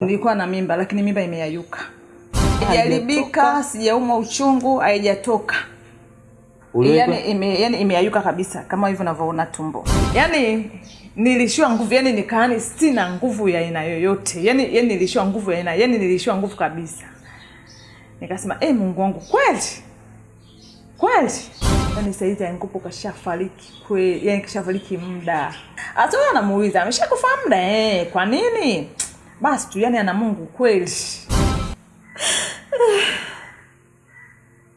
nilikuwa na mimba lakini mimba imeyayuka. Haijaribika sijaumwa uchungu haijatoka. Yani, ime, yani imeyayuka kabisa kama hivyo unavyoona tumbo. Yani nilishiwa nguvu yani nikaani sina nguvu ya aina yoyote. Yani, yani nilishiwa nguvu ya aina yani nilishiwa nguvu kabisa. Nikasema e mungu wangu kweli? Kweli? Yani saizi ankopo kashafariki kweli yani kashafariki muda. Hata huyo anamuuliza ameshakufa muda eh, kwa nini basi tu yani ana mungu kweli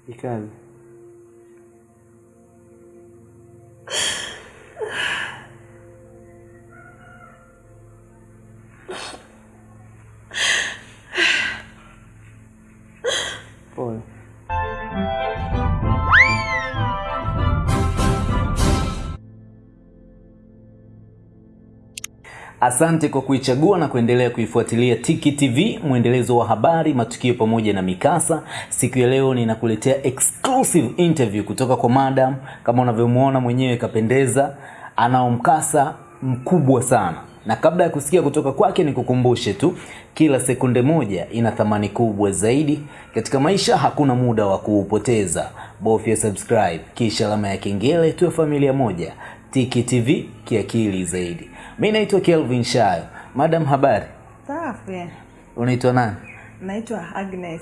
Ikaze. Asante kwa kuichagua na kuendelea kuifuatilia Tiki TV, mwendelezo wa habari, matukio pamoja na mikasa. Siku ya leo ninakuletea exclusive interview kutoka kwa madam. Kama unavyomuona mwenyewe kapendeza, anao mkasa mkubwa sana. Na kabla ya kusikia kutoka kwake, nikukumbushe tu, kila sekunde moja ina thamani kubwa zaidi katika maisha. Hakuna muda wa kuupoteza, bofya subscribe kisha alama ya kengele, tuwe familia moja. Tiki TV kiakili zaidi. Mi naitwa Kelvin Shayo. Madam, habari? safi Unaitwa nani? naitwa agnes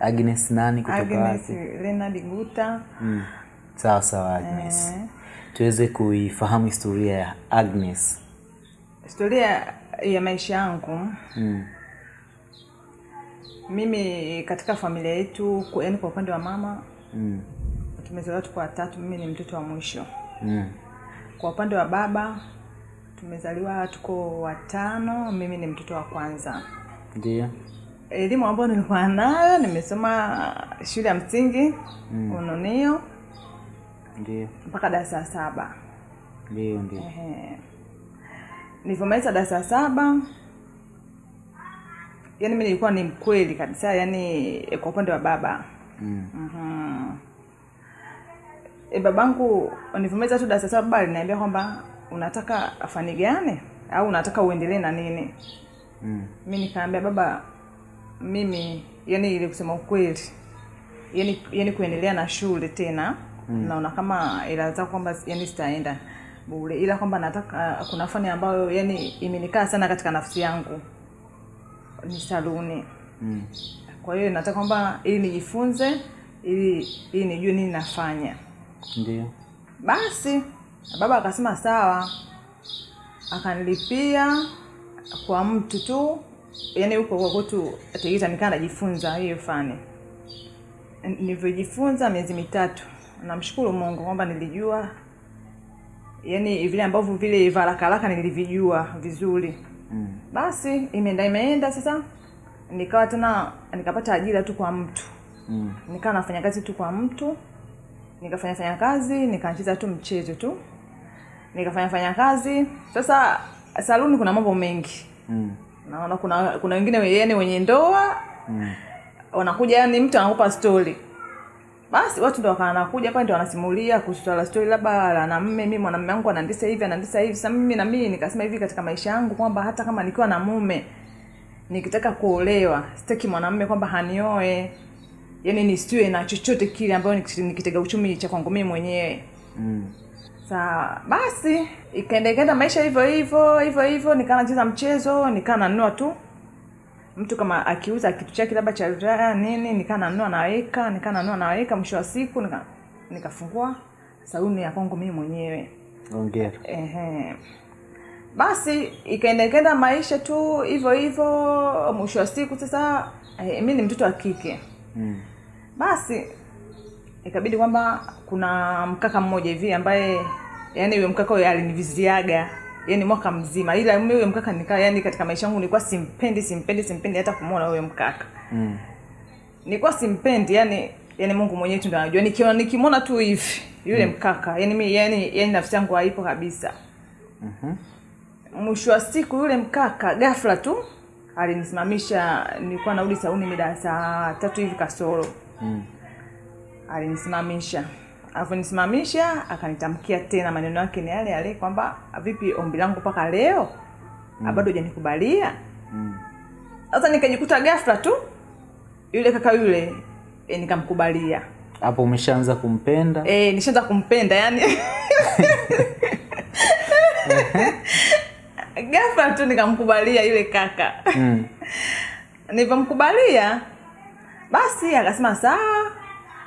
Agnes nani kutoka agnes guta Mm. Sawa sawa Agnes. Eh. Tuweze kuifahamu historia ya Agnes. historia ya maisha yangu Mm. mimi katika familia yetu yaani kwa upande wa mama Mm. tumezaliwa tuko watatu mimi ni mtoto wa mwisho Mm. kwa upande wa baba tumezaliwa tuko watano mimi ni mtoto wa kwanza Ndio. elimu ambayo nilikuwa nayo nimesoma shule ya msingi Mm. ununio Ndio. mpaka darasa la saba Ndio ndio. Ehe. nilivyomaliza darasa la saba yani mi nilikuwa ni mkweli kabisa yani eh, kwa upande wa baba Mm. mm-hmm. e, babangu nilivyomaliza tu darasa saba baba aliniambia kwamba unataka afanigane au unataka uendelee na nini Mm. mi nikaambia baba mimi yani ili kusema ukweli yani, yani kuendelea na shule tena mm. naona kama ilaweza kwamba yani sitaenda bure ila kwamba nataka kuna fani ambayo yani imenikaa sana katika nafsi yangu ni saluni Mm. kwa hiyo nataka kwamba ili nijifunze ili ili nijue nini nafanya Ndio. basi baba akasema sawa. Akanilipia kwa mtu tu yani huko kwa kwetu Tegeta nikaa najifunza hiyo fani. Nilivyojifunza miezi mitatu namshukuru mungu kwamba nilijua yani vile ambavyo vile varakaraka nilivijua vizuri. Mm. basi imeenda imeenda sasa. Nikawa tena nikapata ajira tu kwa mtu. Mm. nikawa nafanya kazi tu kwa mtu. Nikafanya fanya kazi nikaanchiza tu mchezo tu nikafanya fanya kazi. Sasa saluni kuna mambo mengi. Mm. naona kuna kuna wengine yani wenye ndoa. Mm. wanakuja yani mtu anakupa story. Basi watu ndo wanakuja hapa ndio wanasimulia kuhusu swala story labda la na mume mimi mwanamume wangu anaandisa hivi anaandisa hivi. Sasa mimi na mimi nikasema hivi katika maisha yangu kwamba hata kama nikiwa na mume nikitaka kuolewa sitaki mwanamume kwamba hanioe. Yani nisiwe na chochote kile ambayo nikitega uchumi cha kwangu mimi mwenyewe. Mm. Sawa, basi ikaenda ikaenda maisha hivyo hivyo hivyo hivyo, nikaa nacheza mchezo, nikaa nanunua tu mtu kama akiuza kitu chake labda cha ulaya nini, nikaa nanunua naweka, nikaa nanunua naweka, mwisho wa siku nika nikafungua saluni ya kwangu mimi mwenyewe. Hongera. Ehe. Basi ikaenda ikaenda maisha tu hivyo hivyo, mwisho wa siku sasa eh, mimi ni mtoto wa kike Mm. basi ikabidi kwamba kuna mkaka mmoja hivi ambaye yani huyo mkaka huyo aliniviziaga yani mwaka mzima ila mimi huyo mkaka nikaa yani katika maisha yangu nilikuwa simpendi simpendi simpendi hata kumwona huyo mkaka Mm. nilikuwa simpendi yani yani mungu mwenyewe tu ndo anajua nikiona nikimwona tu hivi yule mm. mkaka yani mi yani yani nafsi yangu haipo kabisa Mhm. mwisho wa siku yule mkaka ghafla tu alinisimamisha nilikuwa naudi sauni mida saa tatu hivi kasoro Mm. alinisimamisha alivyonisimamisha akanitamkia tena maneno yake ni yale yale kwamba vipi ombi langu mpaka leo? Mm. bado hujanikubalia. Mm. sasa nikajikuta ghafla tu yule kaka yule e, nikamkubalia. Hapo umeshaanza kumpenda? E, nishaanza kumpenda yani ghafla tu nikamkubalia yule kaka. Mm. nilivyomkubalia basi akasema sawa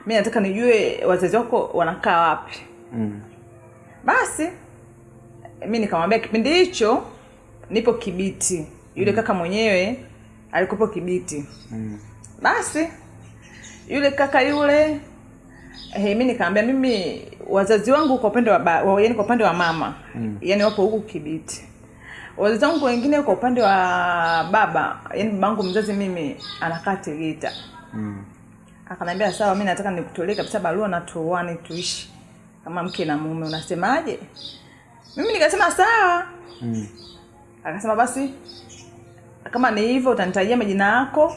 mi nataka nijue wazazi wako wanakaa wapi Mm. basi mi nikamwambia kipindi hicho nipo kibiti yule mm. kaka mwenyewe alikopo kibiti Mm. basi yule kaka yule hey, mi nikaambia mimi wazazi wangu kwa upande wa ba, wa- yani kwa upande wa mama mm. yani wapo huku kibiti wazazi wangu wengine kwa upande wa baba yani babangu mzazi mimi anakaa tegeta Mm. Akaniambia sawa mi nataka nikutolee kabisa barua na tuoane tuishi. Kama mke na mume unasemaje? Mimi nikasema sawa. Mm. akasema basi kama ni hivyo utanitajia majina yako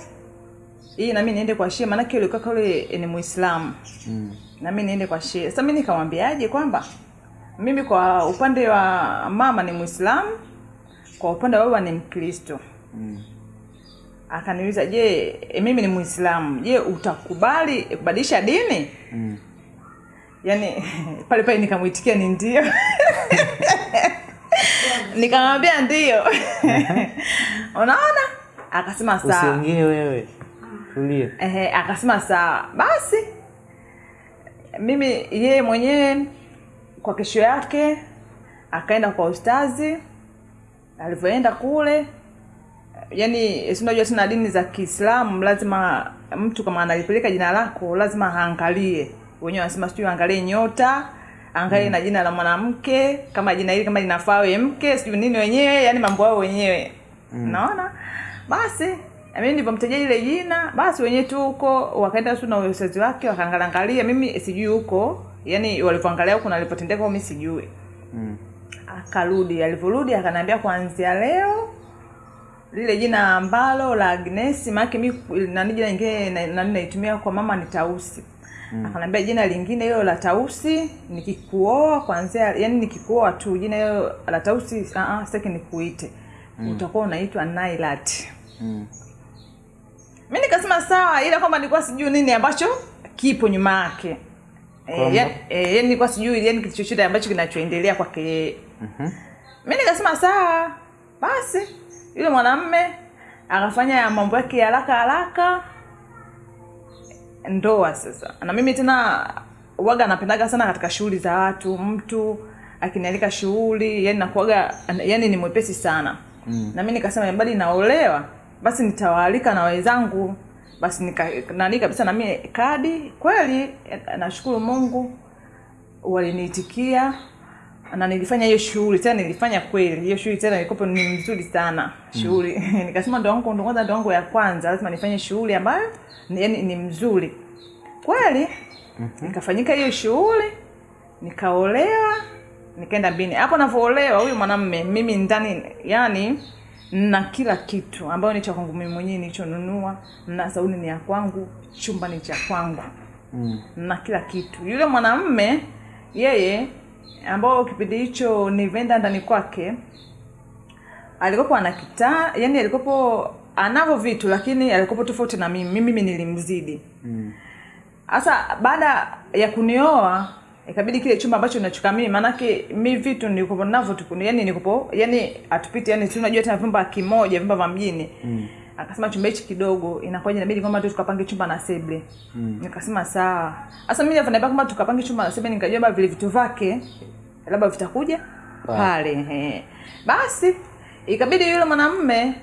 ili nami niende kwa shia maanake yule ni muislamu. Mm. nami niende kwa shia sasa mi nikamwambiaje kwamba mimi kwa upande wa mama ni muislamu kwa upande wa baba ni mkristo. Mm. Akaniuliza je e, mimi ni muislamu je utakubali kubadilisha dini? Mm. yaani pale pale nikamwitikia ni ndio. Nikamwambia ndio. Unaona? Akasema sawa. Usiongee wewe. Tulia Ehe, akasema sawa. Basi mimi yeye mwenyewe kwa kesho yake akaenda kwa ustazi alivyoenda kule yani si unajua tena dini za kiislamu lazima mtu kama analipeleka jina lako lazima aangalie wenyewe wanasema sijui angalie nyota angalie mm. na jina la mwanamke kama jina hili kama linafaa we mke sijui nini wenyewe yani mambo yao wenyewe mm. naona basi mimi nilivyomtajia ile jina basi wenyewe tu huko wakaenda tu na wazazi wake wakaangalangalia mimi sijui huko yani walivyoangalia huko na walipotendeka huko mimi sijui Mm. akarudi alivyorudi akanambia kuanzia leo lile jina ambalo la Agnes maana mi nani jina lingine na- nani naitumia kwa mama ni Tausi mm. Akanambia jina lingine hilo la Tausi nikikuoa kwanza yani nikikuoa tu jina hilo la Tausi uh -uh, sitaki nikuite mm. utakuwa unaitwa Nailat Mm. Mimi nikasema sawa ila kwamba nilikuwa sijui nini ambacho kipo nyuma yake Eh, yani e, nilikuwa sijui yani kitu chochote ambacho kinachoendelea kwake yeye Mhm. Mimi nikasema sawa basi yule mwanamme akafanya mambo yake haraka haraka. Ndoa sasa. Na mimi tena waga napendaga sana katika shughuli za watu mtu akinialika shughuli yani nakuaga yani ni mwepesi sana. Mm. na mi nikasema mbali naolewa basi nitawaalika na wenzangu basi nika nani kabisa nami mimi kadi. Kweli nashukuru mungu waliniitikia na nilifanya hiyo shughuli tena nilifanya kweli hiyo shughuli tena ilikuwa ni nzuri sana shughuli mm. nikasema ndo wangu ndo kwanza ndo wangu ya kwanza lazima nifanye shughuli ambayo yani, ni mzuri kweli mm-hmm. nikafanyika hiyo shughuli nikaolewa nikaenda bini hapo navyoolewa huyu mwanamme mimi ndani yani na kila kitu ambayo ni cha kwangu mimi mwenyewe nilichonunua na sauni ni ya kwangu chumba ni cha kwangu Mm. na kila kitu yule mwanamme yeye ambao kipindi hicho ni venda ndani kwake alikopo ana kitaa yani alikopo anavyo vitu lakini alikopo tofauti na mimi mimi nilimzidi Mm. sasa baada ya kunioa ikabidi kile chumba ambacho nachuka mimi maanake mi vitu nilikopo navyo tukuni yani nilikopo yani atupiti yani si unajua tena vyumba kimoja vyumba vya mjini Mm. Akasema chumba hichi kidogo inakuwaje inabidi kwamba tu tukapange chumba na seble Mm. nikasema sawa sasa mimi nilivyoniambia kwamba tukapange chumba na seble nikajua baba vile vitu vyake labda vitakuja Pale. pale ehe. basi ikabidi yule mwanamume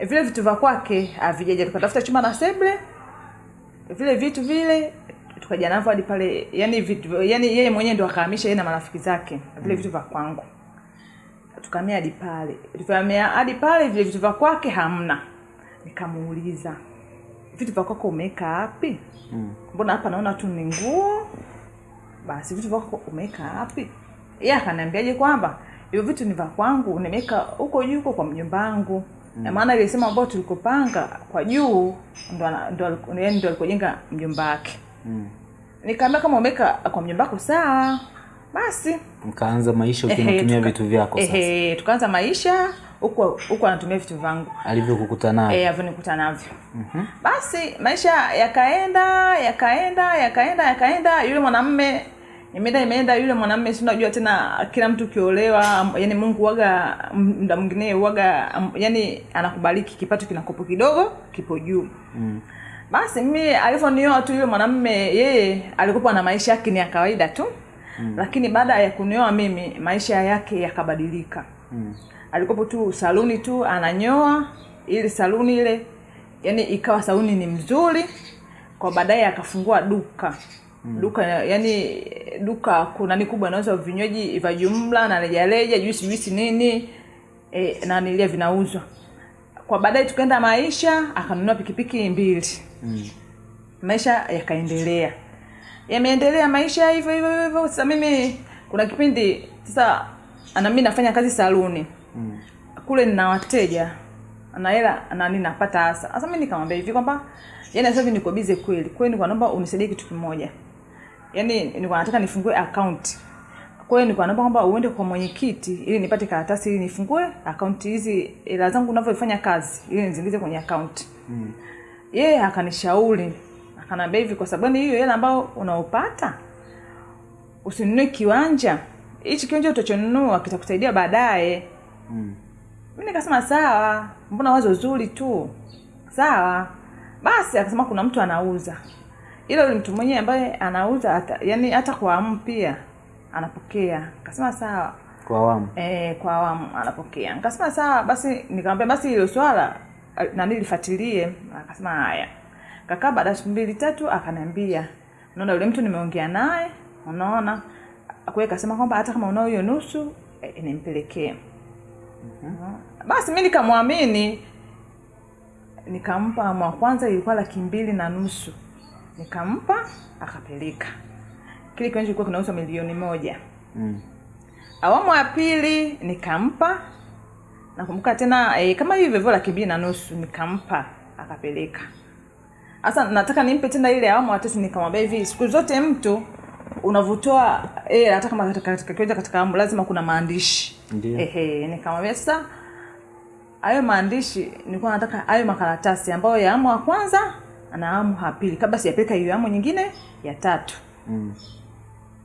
vile vitu vya kwake avijaje tukatafuta chumba na seble vile vitu vile tukaja navyo hadi pale yani vitu yani yeye mwenyewe ndo akahamisha yeye na marafiki zake vile mm. vitu vya kwangu tukamia hadi pale. Tukamia hadi pale vile vitu vya kwake hamna. Nikamuuliza vitu vya kwako umeweka wapi? Mm. mbona hapa naona tu ni nguo. Basi vitu vya kwako umeweka wapi? Yeye akaniambiaje kwamba hivyo vitu ni vya kwangu nimeweka huko juu huko kwa mjomba wangu. Na maana ile sehemu ambayo tulikopanga kwa juu ndo ndo ndo alikojenga mjomba wake. Mm. nikaambia kama umeweka kwa mjomba wako sawa basi. Mkaanza maisha ehe, vitu vyako sasa. ehe, tukaanza maisha huko huko anatumia vitu vangu alivyokukuta navyo eh, avyonikuta navyo basi maisha yakaenda yakaenda yakaenda yakaenda. Yule mwanamme imeenda imeenda yule mwanamme si unajua tena kila mtu ukiolewa yani mungu waga mda mwingine waga yani anakubariki. Kipato kinakopo kidogo kipo juu. Mm. basi mimi alivyonioa tu yule mwanamme yeye alikuwa na maisha yake ni ya kawaida tu mm. lakini baada ya kunioa mimi maisha yake yakabadilika Mm. alikopo tu saluni tu ananyoa ili saluni ile yani ikawa saluni ni mzuri kwa baadaye akafungua duka mm. duka yani duka kuna ni kubwa anauza vinywaji vya jumla na rejareja juisi juisi nini e, na nilia vinauzwa kwa baadaye tukaenda maisha akanunua pikipiki mbili Mm. maisha yakaendelea yameendelea maisha hivyo hivyo hivyo. Sasa mimi kuna kipindi sasa nami mimi nafanya kazi saluni. Mm. kule nina wateja. Na hela nani napata hasa. Sasa mimi nikamwambia hivi kwamba yani sasa hivi niko bize kweli. Kweli nilikuwa naomba unisaidie kitu kimoja. Yani nilikuwa nataka nifungue account. Kwa hiyo nilikuwa naomba kwamba uende kwa mwenyekiti ili nipate karatasi ili nifungue account hizi hela zangu ninavyofanya kazi ili nizingize kwenye account. Mm. yeye akanishauri akanambia hivi kwa sababu hiyo hela ambayo unaopata usinunue kiwanja. Hichi kiwanja utachonunua kitakusaidia baadaye. Mm. mi nikasema sawa mbona wazo zuri tu? Sawa. Basi akasema kuna mtu anauza. Ila mtu mwenyewe ambaye anauza hata, yani hata kwa awamu pia anapokea. Kasema sawa. Kwa awamu? E, kwa awamu anapokea. Nikasema sawa basi nikamwambia basi hilo swala eh, nani lifuatilie? Akasema haya kakaa baada ya siku mbili tatu akaniambia unaona yule mtu nimeongea naye unaona? Kwa kasema kwamba hata kama unao hiyo nusu e, nimpelekee. Basi mi nikamwamini. Nikampa mwa kwanza ilikuwa laki mbili na nusu. Nikampa akapeleka. Kile kiwanja kilikuwa kinauzwa milioni moja. Mm. awamu ya pili nikampa. Nakumbuka tena e, kama hivyo hivyo laki mbili na nusu nikampa akapeleka sasa nataka nimpe tena ile awamu ya tatu nikamwambia hivi siku zote mtu unavyotoa hela hata kama katika katika kiwanja katika awamu lazima kuna maandishi. Nikamwambia sasa hayo maandishi nilikuwa nataka hayo makaratasi ambayo ya awamu ya kwanza na awamu ya pili kabla sijapeleka hiyo awamu nyingine ya tatu. Mm.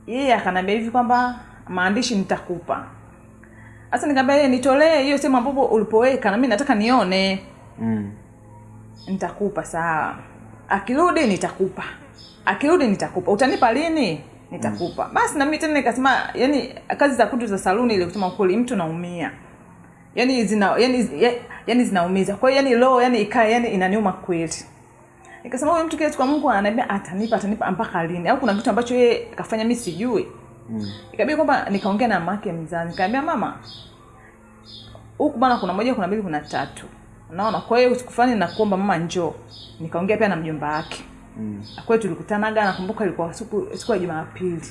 yeye akanambia hivi kwamba maandishi nitakupa. Sasa nikamwambia yeye nitolee hiyo sehemu ambapo ulipoweka na mimi nataka nione. Mm. nitakupa sawa akirudi nitakupa. Akirudi nitakupa. Utanipa lini? Nitakupa. Mm. basi na mimi tena nikasema yani kazi za kutu za saluni ile kusema ukweli mtu naumia. Yani zina yani, ya- yani zinaumiza. Kwa hiyo yani roho yani ikaa yani inaniuma kweli. Nikasema huyu mtu kile kwa Mungu ananiambia atanipa atanipa mpaka lini? Au kuna kitu ambacho yeye kafanya mimi sijui. Mm. ikabidi kwamba nikaongea na mamake mzazi. Nikamwambia mama huku bana kuna moja kuna mbili kuna tatu unaona kwa hiyo siku fulani nakuomba mama njoo. Nikaongea pia na mjomba wake. Mm. kwa hiyo tulikutanaga nakumbuka ilikuwa siku siku ya jumapili.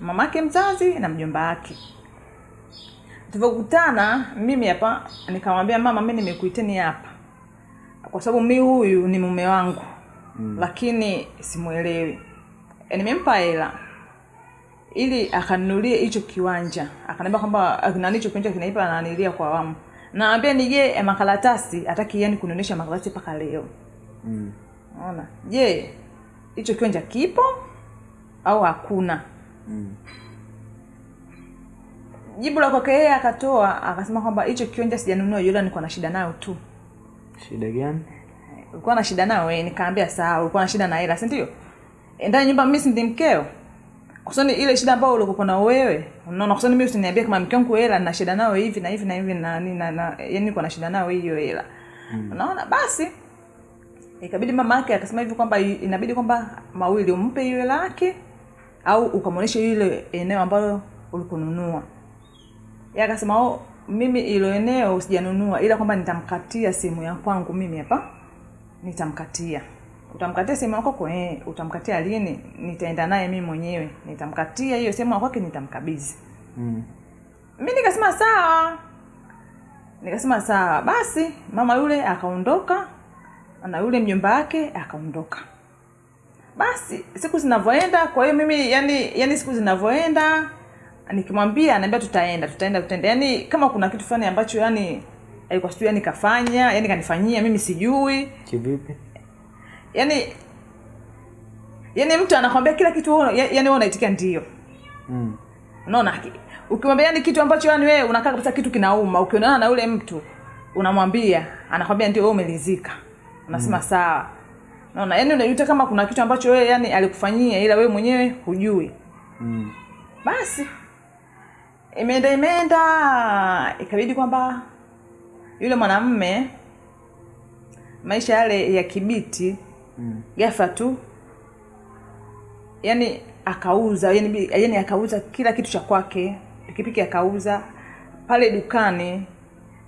Mamake mzazi na mjomba wake. Tulivyokutana mimi hapa nikamwambia mama mi nimekuiteni hapa. Kwa sababu mi huyu ni mume wangu. Mm. lakini simwelewi e, nimempa hela. Ili akanunulie hicho kiwanja. Akaniambia kwamba nani hicho kiwanja kinaipa ananilia kwa awamu naambia nije eh, makaratasi hataki yani kunionyesha makaratasi mpaka leo Mm. ona Je, hicho kiwanja kipo au hakuna? Mm. Jibu la kwake yeye akatoa akasema kwamba hicho kiwanja sijanunua, yule nilikuwa na shida nayo tu. shida gani Ulikuwa na shida nayo wewe? Nikaambia sawa, ulikuwa na shida na hela, si ndio? E, ndani nyumba mimi si ndi mkeo. Kusoni ile shida ambayo ulikuwa nayo wewe. Unaona kusani mimi usiniambie kama mke wangu hela na shida nayo hivi na hivi na hivi na nini na, na yani niko na shida nayo hiyo hela. Unaona basi ikabidi mama yake akasema hivi kwamba inabidi kwamba mawili umpe hiyo hela yake au ukamwonyesha ile eneo ambayo ulikununua yeye akasema oh, mimi ilo eneo sijanunua ila kwamba nitamkatia simu ya kwangu mimi hapa nitamkatia utamkatia sehemu ya kwa eh, utamkatia lini nitaenda naye mimi mwenyewe. Nitamkatia hiyo sehemu ya kwake nitamkabidhi. Mm. Mimi nikasema sawa. Nikasema sawa. Basi mama yule akaondoka na yule mjomba wake akaondoka. Basi siku zinavyoenda kwa hiyo mimi yani yani siku zinavyoenda nikimwambia anaambia tutaenda tutaenda tutaenda. Yani kama kuna kitu fulani ambacho yani alikuwa sijui yani kafanya yani kanifanyia mimi sijui. Kivipi yani yani mtu anakwambia kila kitu yani wewe unaitikia ndio mm. unaona ukimwambia yani kitu ambacho yani wewe unakaa kabisa kitu kinauma ukionana na yule mtu unamwambia anakwambia ndio wewe umelizika unasema mm. sawa unaona yani unajuta kama kuna kitu ambacho wewe yani alikufanyia ila wewe mwenyewe hujui Mm. basi imeenda imeenda ikabidi kwamba yule mwanamme maisha yale ya kibiti Mm. gafa tu yani akauza yani, yani akauza kila kitu cha kwake pikipiki akauza pale dukani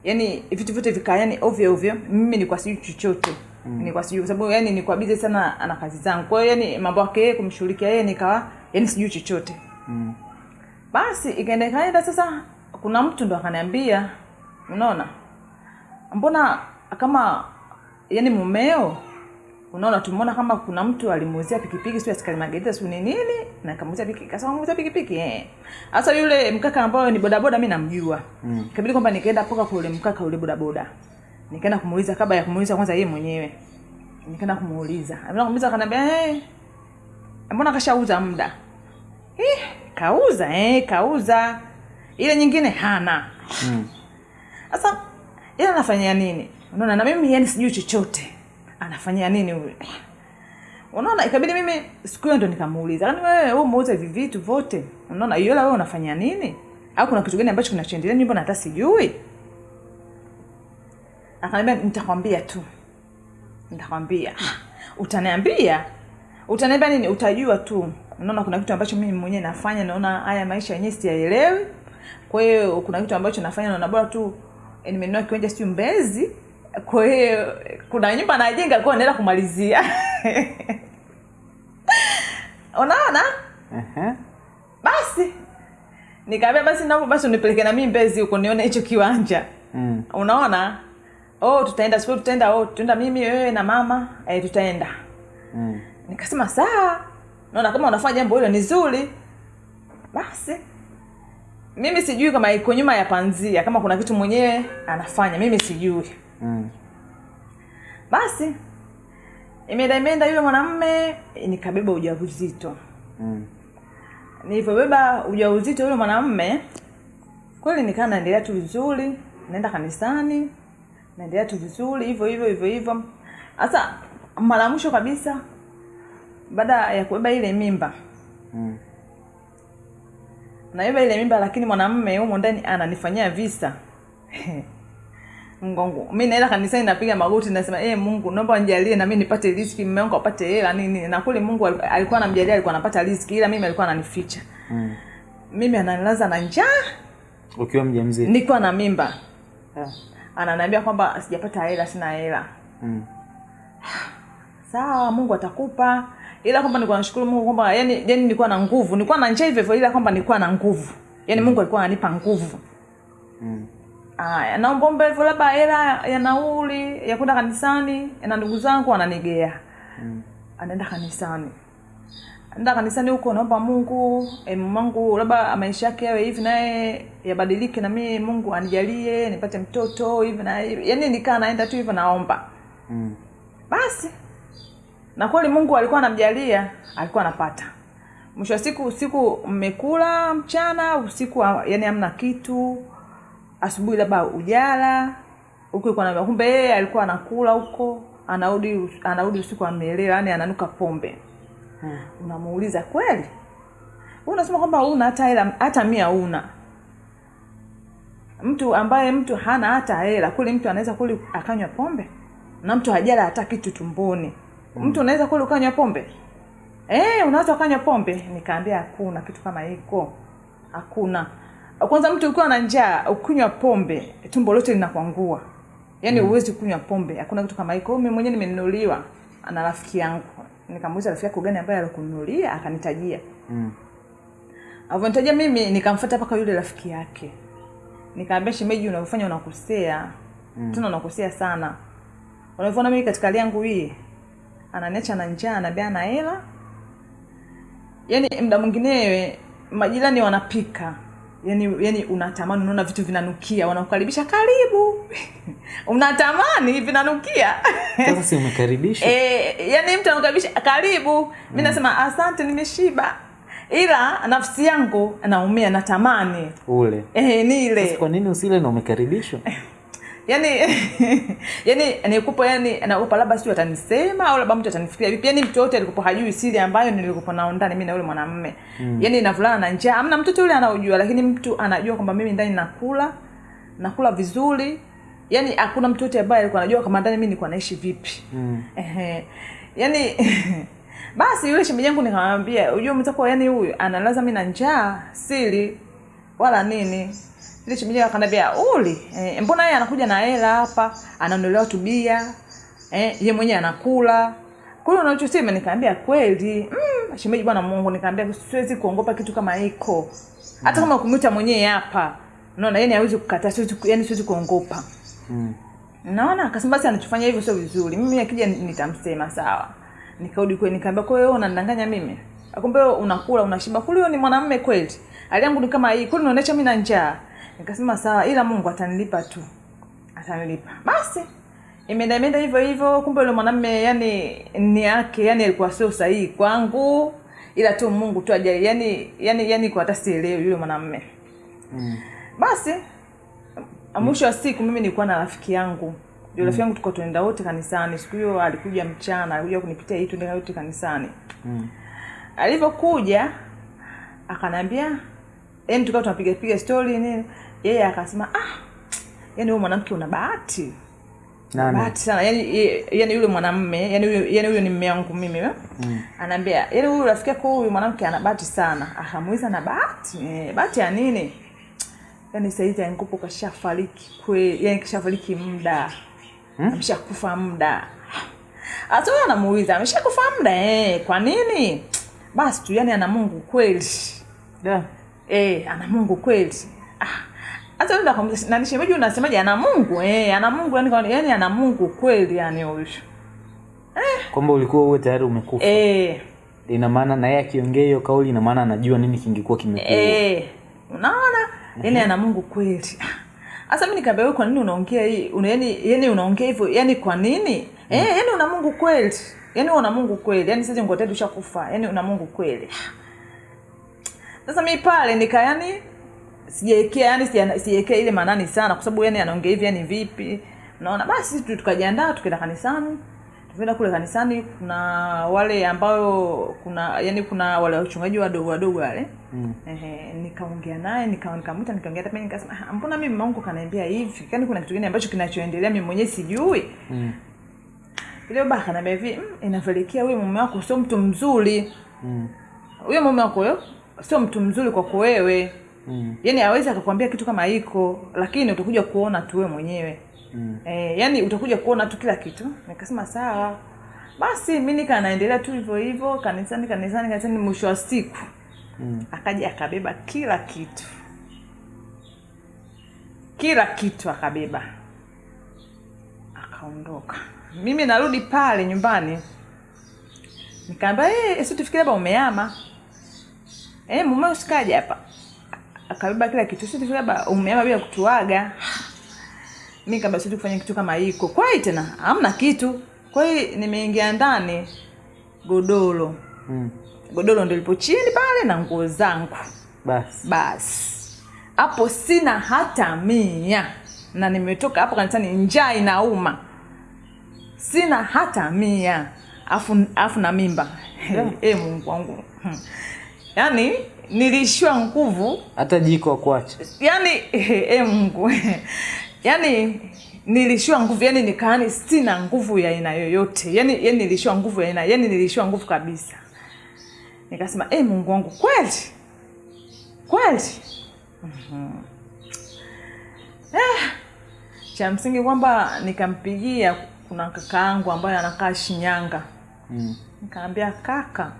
yani vitu vyote vikaa yani ovyo ovyo mimi nilikuwa sijui chochote mm. nilikuwa sijui kwa sababu yani nilikuwa bize sana ana kazi zangu kwa hiyo yani mambo yake yeye kumshughulikia yeye nikawa yani sijui chochote Mm. basi ikaenda ikaenda sasa kuna mtu ndo akaniambia unaona mbona kama yani mumeo unaona tumeona kama kuna mtu alimuuzia pikipiki sio askari magereza sio nini na kamuuzia pikipiki. Kasema muuzia pikipiki eh? Hasa yule mkaka ambaye ni bodaboda mimi namjua. Mm. ikabidi kwamba nikaenda poka kwa yule mkaka yule bodaboda. Nikaenda kumuuliza kabla ya kumuuliza kwanza yeye mwenyewe. Nikaenda kumuuliza. Ambaye kumuuliza akaniambia hey, mbona kashauza muda? Eh, kauza eh, kauza. Ile nyingine hana. Mm. sasa ile anafanyia nini? Unaona na mimi yani sijui chochote anafanyia nini huyu? Unaona ikabidi mimi siku hiyo ndo nikamuuliza yaani wewe wewe umeuza hivi vitu vote unaona yola wewe unafanyia nini? Au kuna kitu gani ambacho kinachoendelea nyumba na hata sijui? Akaniambia nitakwambia tu. Nitakwambia. Utaniambia. Utaniambia nini? Utajua tu. Unaona kuna kitu ambacho mimi mwenyewe nafanya naona haya maisha yenyewe siyaelewi. Kwa hiyo kuna kitu ambacho nafanya naona bora tu nimenua nimenunua kiwanja siu mbezi kwa hiyo kuna nyumba najenga kwa naenda kumalizia. Unaona? Uh-huh. basi nikaambia basi naomba basi unipeleke na mimi mbezi huko nione hicho kiwanja. Mm. unaona? Oh tutaenda siku tutaenda oh tutaenda mimi wewe na mama eh, tutaenda. Mm. nikasema saa naona kama unafanya jambo hilo ni zuri. Basi mimi sijui kama iko nyuma ya panzia kama kuna kitu mwenyewe anafanya mimi sijui Mm. basi imeenda imeenda yule mwanamme nikabeba ujauzito Mm. nilivyobeba ujauzito yule mwanamme kweli nikaa naendelea tu vizuri naenda kanisani naendelea tu vizuri hivyo hivyo hivyo hivyo sasa mara mwisho kabisa baada ya kubeba ile mimba Mm. nabeba ile mimba lakini mwanamme humo ndani ananifanyia visa mgongo mi naenda kanisani napiga magoti nasema e mungu naomba nijalie na mi nipate riski mme wangu apate hela nini. Na kule mungu alikuwa anamjalia alikuwa anapata riski ila mimi alikuwa ananificha. Mm. mimi ananilaza na njaa. Ukiwa mjamzito. Nikiwa na mimba. Yeah. ananiambia kwamba sijapata hela sina hela. Mm. sawa mungu atakupa. Ila kwamba nilikuwa nashukuru mungu kwamba yani yani nilikuwa na nguvu. Nilikuwa na njaa hivyo hivyo ila kwamba nilikuwa na nguvu. Yani mungu alikuwa ananipa nguvu. Mm. Aya naombaomba hivyo labda hela ya nauli ya kwenda kanisani na ndugu zangu ananigea Mm. anaenda kanisani. Anaenda kanisani huko naomba mungu e, mungu labda maisha yake yawe hivi naye yabadilike na mimi mungu anijalie nipate mtoto hivi na hivi. Yaani nikaa naenda tu hivyo naomba. Mm. basi. Na kweli mungu alikuwa anamjalia alikuwa anapata. Mwisho wa siku usiku mmekula mchana usiku yani hamna kitu asubuhi labda ujala na kumbe yeye alikuwa anakula huko anarudi anarudi usiku amelewa yani ananuka pombe. Hmm. unamuuliza kweli? Unasema kwamba una hata hela hata mia una mtu ambaye mtu hana hata hela kule mtu anaweza kule akanywa pombe? Na mtu hajala hata kitu tumboni. Mtu unaweza kule ukanywa pombe? Eh unaweza ukanywa pombe? Nikaambia hakuna kitu kama hiko. Hakuna kwanza mtu ukiwa na njaa ukunywa pombe tumbo lote linakwangua yaani uwezi kunywa pombe hakuna kitu kama hiko. Mi mwenyewe nimenunuliwa na rafiki yangu. Nikamuuliza rafiki yako gani ambaye alikununulia? Akanitajia. Mm. avyonitajia mimi nikamfuata mpaka yule rafiki yake. Nikaambia shemeji unavyofanya unakosea. Mm. tena unakosea sana. Unavyoona mimi katika hali yangu hii ananiacha na njaa anabea na hela. Yaani mda mwingine majirani wanapika yani yani unatamani unaona vitu vinanukia wanakukaribisha karibu. Unatamani vinanukia. Sasa si umekaribishwa e, yani mtu anakukaribisha karibu. Mi nasema asante nimeshiba. Ila nafsi yangu naumia natamani. Ule. E, nile kwa nini usile na umekaribishwa yani yani nikupo yani naogopa labda sijui atanisema au labda mtu atanifikiria vipi yani mtu yote alikupo hajui siri ambayo nilikupo nao ndani mimi na yule mwanamume mm. yani navulana na njaa amna mtoto yule anaojua lakini mtu anajua kwamba mimi ndani nakula nakula vizuri yani hakuna mtu yote ambaye alikuwa anajua kama ndani mimi nilikuwa naishi vipi mm. Ehe. yani basi yule shemeji yangu nikamwambia ujue mtakuwa yani huyu analaza mimi na njaa siri wala nini ile shemeji akanambia uli eh, mbona yeye anakuja na hela hapa? Anaondolewa tubia eh, ye mwenyewe anakula. Hiyo unachosema nikaambia kweli mm, shemeji bwana mungu nikaambia siwezi kuongopa kitu kama hiko. Hata kama kumwita mwenyewe hapa unaona yani hawezi kukataa siwezi yani siwezi kuongopa Mm. naona akasema basi anachofanya hivyo sio vizuri. Mimi akija nitamsema sawa. Nikarudi kwe nikaambia kwa hiyo unanidanganya mimi? Akumbe unakula unashiba. Kule ni mwanamume kweli. Hali yangu ni kama hii. Kule unaonesha mimi na njaa nikasema sawa ila mungu atanilipa tu. Atanilipa. Basi imeenda imeenda hivyo hivyo kumbe yule mwanamume yani ni yake yani alikuwa sio sahihi kwangu ila tu mungu tu ajali yani yani yani kwa hata sielewi yule mwanamume. Mm. basi mwisho wa siku mimi nilikuwa na rafiki yangu. Yule rafiki yangu tulikuwa tunaenda wote kanisani. Siku hiyo alikuja mchana alikuja kunipitia hii tunaenda wote kanisani. Mm. alivyokuja akaniambia yani tukawa tunapiga piga story nini yeye akasema ah yani huyo mwanamke una bahati. Bahati sana. Yani yani yule mwanamme yani huyo yani huyo ni mme wangu mimi eh? Mm. anaambia yani huyu rafiki yako huyu mwanamke ana bahati sana. Akamuiza na bahati? Eh, bahati ya nini? Yani saizi angupo kashafariki kweli yani kashafariki muda. Hmm? ameshakufa muda. Hata huyo anamuuliza ameshakufa muda? Eh, kwa nini? Basi tu yani ana mungu kweli. Da. eh, ana mungu kweli. Ah. Hata ndo akamuuliza na nishemeji unasemaje? Ana mungu eh, ana mungu yani, kwa- yani ana mungu kweli yani huyu. Kwamba ulikuwa wewe tayari umekufa. Eh, ina maana na yeye akiongea hiyo kauli ina maana anajua nini kingekuwa kimekuwa. Eh, unaona? Yani ana mungu kweli. Hasa mi nikaambia wewe kwa nini unaongea hii? Una, yani, yani unaongea hivyo yani kwa nini? Eh, yani una mungu kweli. Yani una mungu kweli. Yani sasa ngotea tushakufa yani una mungu kweli. Sasa mi pale nika yani sijaekea yani sijaekea ile manani sana kwa sababu yani anaongea hivi yani vipi? Naona basi tu tukajiandaa tukaenda kanisani. Tukaenda kule kanisani kuna wale ambayo kuna yani kuna wale wachungaji wadogo wadogo wale. Mm. Ehe, nikaongea naye nikamwita nikaongea hata nikasema "Ah, mbona mimi mama wangu kanaambia hivi? Yani kuna kitu gani ambacho kinachoendelea? Mimi mwenyewe sijui. Mm. ile baba akaniambia hivi "Mm, inapelekea wewe mume wako sio mtu mzuri. Mm. huyo mume wako sio mtu mzuri kwako wewe Mm. yaani awezi akakwambia kitu kama hiko lakini utakuja kuona tu wewe mwenyewe. Mm. e, yani utakuja kuona tu kila kitu. Nikasema sawa. Basi mi nika naendelea tu hivyo hivyo kanisani kanisani kanisani mwisho wa siku Mm. akaja akabeba kila kitu. Kila kitu akabeba. Akaondoka. Mimi narudi pale nyumbani. Nikaambia hey, si tufikiri ba umeama hey, mume usikaja hapa akabeba kila kitu sisi labda umeama bila kutuaga. Mi kama si kufanya kitu kama hiko. Kwa hiyo tena hamna kitu. Kwa hiyo nimeingia ndani godoro. Mm. godoro ndo lipo chini pale na nguo zangu. Basi. Basi. Hapo sina hata mia. Na nimetoka hapo kanisani njaa inauma. Sina hata mia. Afu, afu na mimba. Yeah. e mungu wangu Yaani niliishiwa nguvu. Hata jiko akuacha yani e mungu. Yani nilishiwa nguvu. Yani nikaani sina nguvu ya aina yoyote. Yani yani nilishiwa nguvu ya aina yani nilishiwa nguvu kabisa. Nikasema e mungu wangu kweli? Kweli? Mhm. eh, cha msingi kwamba nikampigia kuna kaka yangu ambaye anakaa shinyanga. Mm. nikaambia kaka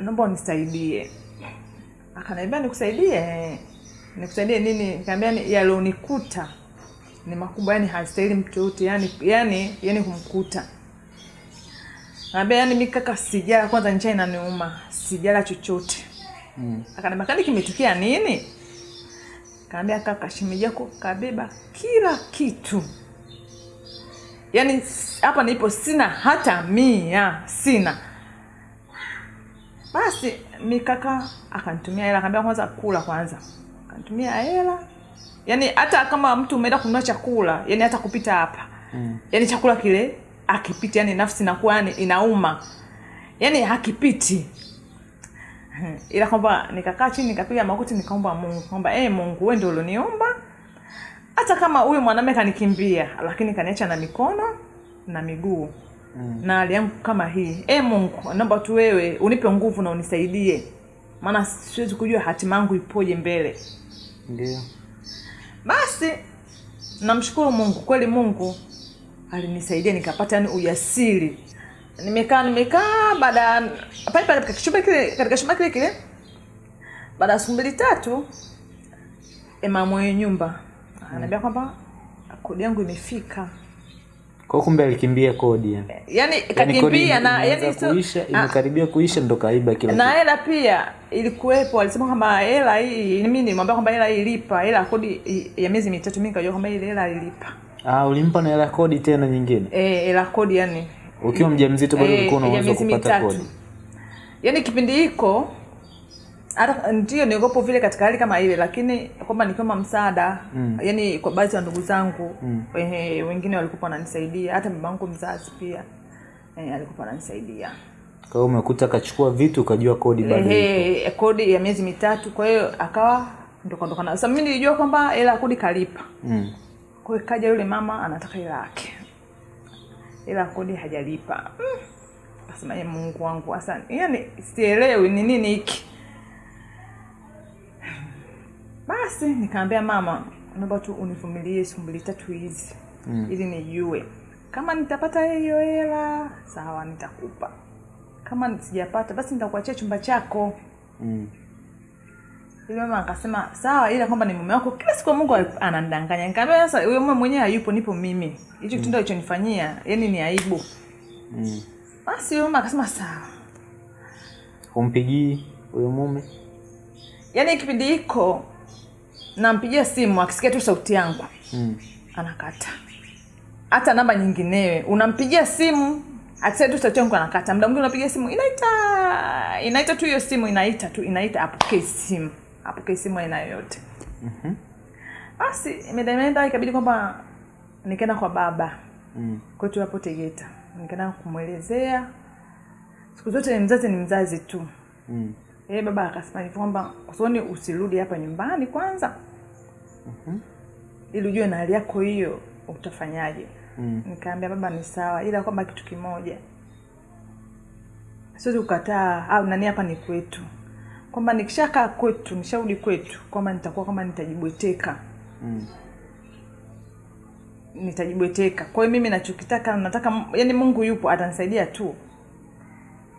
naomba unisaidie. Akaniambia nikusaidie? Nikusaidie nini? Nikamwambia ni- yalionikuta ni makubwa yani hastahili mtu yote yani yani yani kumkuta. Naambia yani mimi kaka sijala kwanza njaa inaniuma sijala chochote. Mm. akaniambia kani kimetukia nini? Kaambia kaka shemeji yako kabeba kila kitu. Yaani hapa nipo sina hata mia sina basi mikaka akanitumia hela akaambia kwanza kula kwanza. Akanitumia hela. Yaani hata kama mtu umeenda kununua chakula yani hata kupita hapa. Mm. yaani chakula kile akipiti yani nafsi inakuwa yani inauma. Yani hakipiti. Ila kwamba nikakaa chini nikapiga magoti nikaomba mungu. Kwamba hey, mungu we ndio ulioniomba. Hata kama huyu mwanaume kanikimbia lakini kaniacha na mikono na miguu Mm. na hali yangu kama hii e mungu naomba tu wewe unipe nguvu na unisaidie. Maana siwezi kujua hatima yangu ipoje mbele. Ndio. basi namshukuru mungu. Kweli mungu alinisaidia nikapata yani ujasiri. Nimekaa nimekaa baada pale pale katika chumba kile kile baada ya siku mbili tatu mwenye nyumba anaambia kwamba kodi yangu imefika Kwa kumbe alikimbia kodi yani. yani Yaani kakimbia na yani so, kuisha, Ah, imekaribia kuisha ndo kaiba kila na hela pia ilikuwepo alisema kwamba hela hii mimi nilimwambia kwamba hela hii ilipa hela ya kodi ya miezi mitatu mimi nikajua kwamba ile hela ilipa Ah, ulimpa na hela kodi tena nyingine. eh hela kodi yani Ukiwa mjamzito bado Eh, ulikuwa unaweza kupata kodi. yani kipindi hiko hata ndio niogopo vile katika hali kama ile lakini kwamba nikiomba msaada Mm. yani kwa baadhi ya ndugu zangu Mm. eh, wengine walikuwa wananisaidia hata baba yangu mzazi pia eh, alikuwa ananisaidia Kwa hiyo umekuta akachukua vitu ukajua kodi bado. Ehe, kodi ya miezi mitatu kwa hiyo akawa ndokandokana sasa mimi nilijua kwamba hela kodi kalipa Mm. kwa hiyo kaja yule mama anataka hela yake hela kodi hajalipa mm. kasema "Ye mungu wangu hasa yani sielewi ni nini hiki basi nikaambia mama naomba tu univumilie siku mbili tatu hizi Mm. ili nijue kama nitapata hiyo hela sawa nitakupa kama sijapata basi nitakuachia chumba chako Mm. yule mama akasema sawa ila kwamba ni mume wako kila siku mungu anandanganya nikaambia sasa huyo mume mwenyewe hayupo nipo mimi hicho kitendo alichonifanyia yani ni aibu Mm. basi yule mama akasema sawa humpigii huyo mume? yaani kipindi hiko nampigia simu akisikia tu sauti yangu Mm. anakata hata namba nyinginewe unampigia simu akisikia tu sauti yangu anakata mda mwingine unapigia simu inaita inaita tu hiyo simu inaita tu inaita apokee simu apokee simu aina yoyote Mhm. basi imeenda ikabidi kwamba nikaenda kwa baba Mm. kwetu hapo tegeta nikaenda kumwelezea siku zote mzazi ni mzazi tu Mm. e, baba akasema hivi kwamba usoni usirudi hapa nyumbani kwanza Mhm. ili ujue na hali yako hiyo utafanyaje Mm. nikaambia baba ni sawa ila kwamba kitu kimoja siwezi kukataa au nani hapa ni kwetu kwamba nikishakaa kwetu nisharudi kwetu kwamba nitakuwa kwamba nitajibweteka Mm. nitajibweteka kwa hiyo mimi nachokitaka nataka yani mungu yupo atanisaidia tu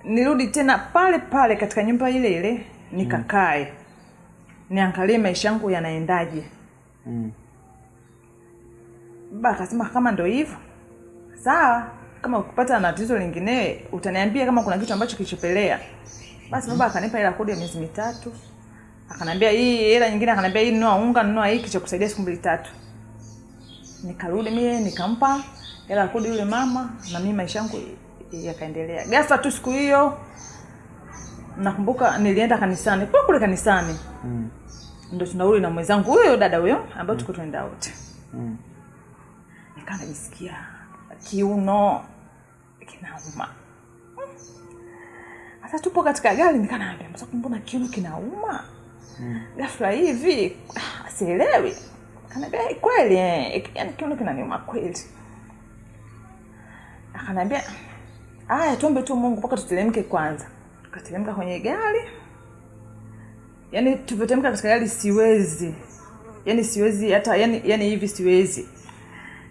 nirudi tena pale pale katika nyumba ile ile nikakae mm. niangalie maisha yangu yanaendaje Mm. baba akasema kama ndo hivyo. Sawa kama ukipata na tatizo lingine utaniambia kama kuna kitu ambacho kilichopelea. Basi baba akanipa hela kodi ya miezi mitatu. Akanambia hii hela nyingine akanambia hii nunua unga nunua hiki cha kusaidia siku mbili tatu. Nikarudi mie nikampa hela kodi yule mama na mimi maisha yangu yakaendelea. Gasa tu siku hiyo nakumbuka nilienda kanisani kule kule kanisani. Mm. Ndo tunauli na mwenzangu huyo dada huyo ambayo tuko tunaenda wote Mm. nikaa najisikia kiuno kinauma. Hasa tupo katika gari nikanaambia msaku mbona kiuno kinauma? Mm. ghafla hivi asielewi sielewi. Kanaambia "Eh, kweli eh, yani kiuno kinaniuma kweli. Akanaambia aya tuombe tu mungu mpaka tutelemke kwanza. Tukatelemka kwenye gari yani tulivyoteremka katika gari siwezi. Yani siwezi hata yani, yani hivi siwezi.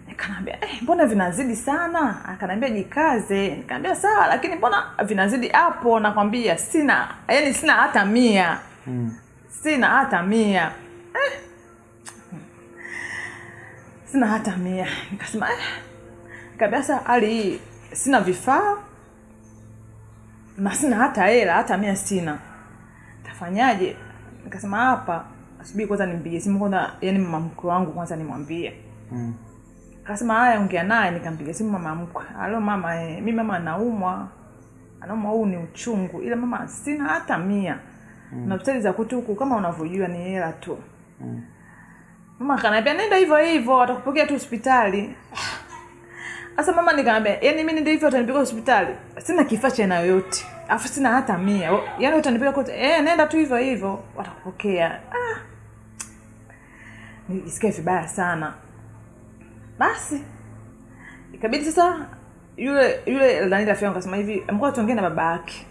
Nikanambia eh, mbona vinazidi sana? Akanaambia jikaze. Nikaambia sawa lakini mbona vinazidi hapo? Nakwambia sina yani sina hata mia. Mm. sina hata mia. Eh. sina hata mia. Nikasema eh. nikaambia sasa hali hii sina vifaa na sina hata hela hata mia sina. Nafanyaje nikasema hapa subiri kwanza nimpigie simu kwanza yani mama mkwe wangu kwanza nimwambie. Mm. kasema haya ongea naye. Nikampiga simu mama mkwe. Alo mama eh, mi mama anaumwa anaumwa huu ni uchungu ila mama sina hata mia. Mm. na hospitali za kwetu huku kama unavyojua ni hela tu. Mm. mama kanaambia nenda hivyo hivyo watakupokea tu hospitali. Sasa mama nikaambia yani mi ndio hivyo atanipiga hospitali? Sina kifaa cha aina yoyote alafu sina hata mia. Yani utanipiga kote eh nenda tu hivyo hivyo. Watakupokea. Ah. nilisikia vibaya sana. Basi. Ikabidi sasa yule yule nani rafiki yangu akasema hivi mkoa tuongee na baba yake.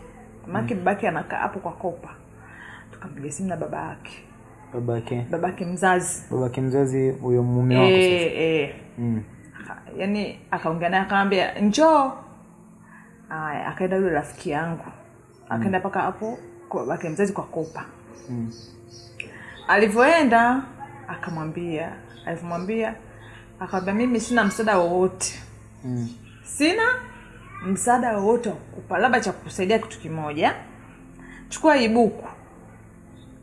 Mamake baba yake anakaa hapo kwa kopa. Tukampiga simu na baba yake. Babake baba yake mzazi. Babake mzazi huyo mume wako sasa? Eh, eh. mm. Yaani akaongea naye akamwambia njoo aya akaenda yule rafiki yangu. Akaenda mpaka hapo kwa babake mzazi kwa kopa Mm. alivyoenda akamwambia alivyomwambia akamwambia mimi sina msaada wowote. Mm. sina msaada wowote wakupa labda cha kukusaidia kitu kimoja. Chukua ibuku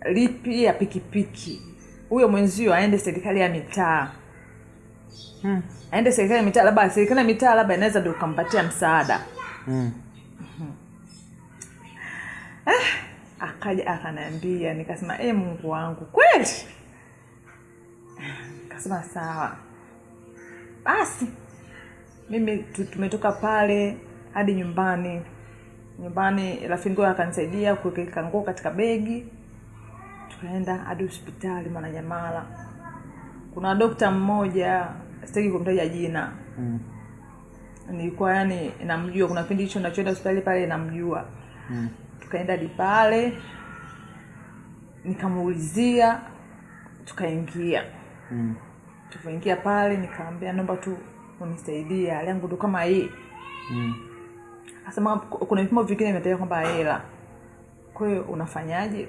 lipi lipia pikipiki. Huyo mwenzio aende serikali ya mitaa. Mm. aende serikali ya mitaa labda serikali ya mitaa labda inaweza ndio ukampatia msaada Mm. akaja akanambia, nikasema e mungu wangu kweli? Kasema sawa. Basi mimi tu- tumetoka pale hadi nyumbani. Nyumbani rafiki akanisaidia kuweka nguo katika begi. Tukaenda hadi hospitali mwananyamala kuna dokta mmoja sitaki kumtaja jina. Mm. Nilikuwa yani namjua kuna kipindi hicho nachoenda hospitali pale namjua Mm. tukaenda hadi pale nikamuulizia tukaingia Mm. tukaingia pale nikaambia naomba tu unisaidia hali yangu ndo kama hii Mm. akasema kuna vipimo vingine vinataja kwamba hela kwahiyo unafanyaje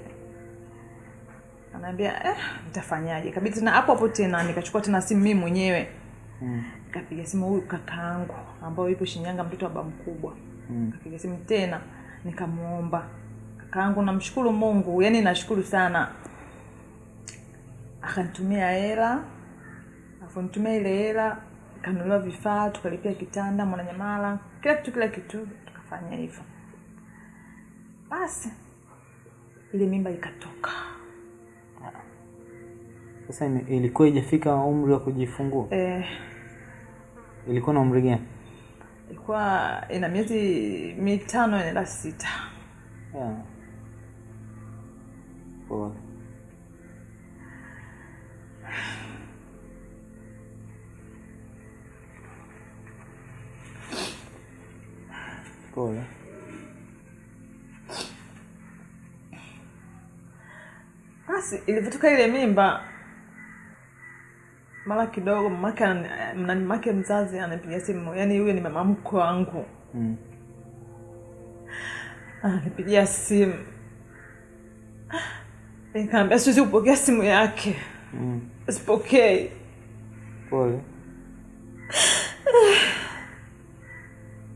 anaambia eh, nitafanyaje kabidi tena hapo hapo tena nikachukua tena simu mii mwenyewe Mm. Nikapiga simu huyu kakaangu ambayo yupo shinyanga mtoto wa baba mkubwa. Mm. kapiga simu tena nikamwomba. Kakaangu namshukuru mungu yani nashukuru sana. Akanitumia hela afuntumia ile hela kanunuliwa vifaa tukalipia kitanda mwananyamala kila kitu kila kitu tukafanya hivyo. Basi ile mimba ikatoka. Sasa ilikuwa ijafika umri wa kujifungua, eh, ilikuwa na umri gani? ilikuwa ina miezi mitano inaenda sita Yeah. Pole. Pole. basi ilivyotoka ile mimba mara kidogo mamake mamake mzazi anapiga simu yani huyo ni mama mko wangu Mm. ananipigia simu nikaambia siwezi kupokea simu yake Mm. sipokei Pole.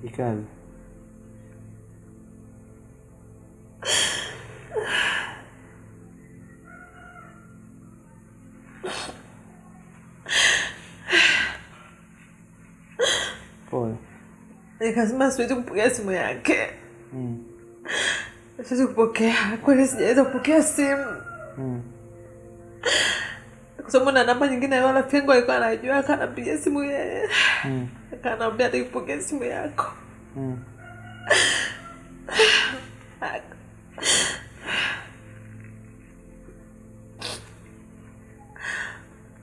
Ikaze. Nikasema siwezi kupokea simu yake Mm. siwezi kupokea kweli sijaweza kupokea simu Mm. kwa sababu na namba nyingine wala pengo alikuwa anajua akanapiga simu yeye Mm. akanaambia atakipokea simu yako Mm.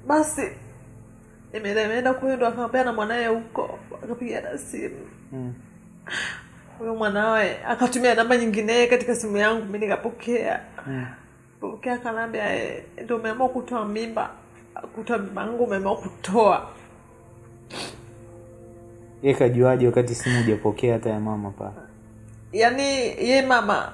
basi imeenda imeenda kuyo ndo akaambia na mwanaye huko akapiga na simu Mm. mwanawe akatumia namba nyingine katika simu yangu mi nikapokea Mm. pokea akanaambia "Eh, ndo umeamua kutoa mimba kutoa mimba yangu umeamua kutoa ye kajuaje wakati simu hujapokea hata ya mama pa yaani ye mama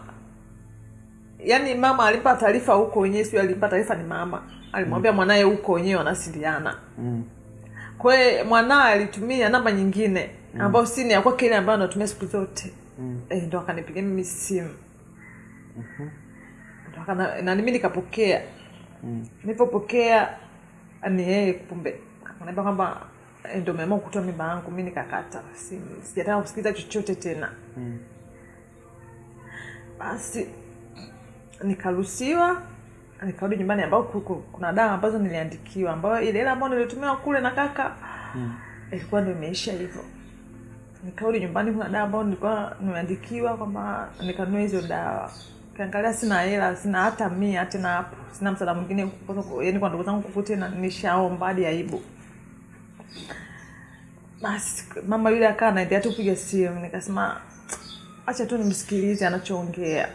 yaani mama alimpa taarifa huko wenyewe sio alimpa taarifa ni mama alimwambia mm. mwanaye huko wenyewe wanasiliana Mm. kwa hiyo mwanaye alitumia namba nyingine ambayo si ni ya kwake ile ambayo anatumia siku zote Mm. e, ndo akanipigia mimi simu ndo Akana- na mimi nikapokea Mm. nilipopokea ni yeye kumbe akaniambia kwamba ndo meamua kutoa mimba yangu mi nikakata Si- sijataka kusikiliza chochote tena Mm. basi nikaruhusiwa nikarudi nyumbani ambao ku- ku- kuna dawa ambazo niliandikiwa ambayo ile hela ambayo nilitumiwa kule na kaka Mm. ilikuwa ndo imeisha hivyo nikarudi nyumbani kuna dawa ambayo nilikuwa nimeandikiwa kwamba nikanua hizo dawa. Kiangalia sina hela sina hata mia tena hapo sina msaada mwingine yani kwa ndugu zangu kukute na nishaomba hadi aibu. Basi mama yule akaa naendelea tu kupiga simu nikasema acha tu nimsikilize anachoongea.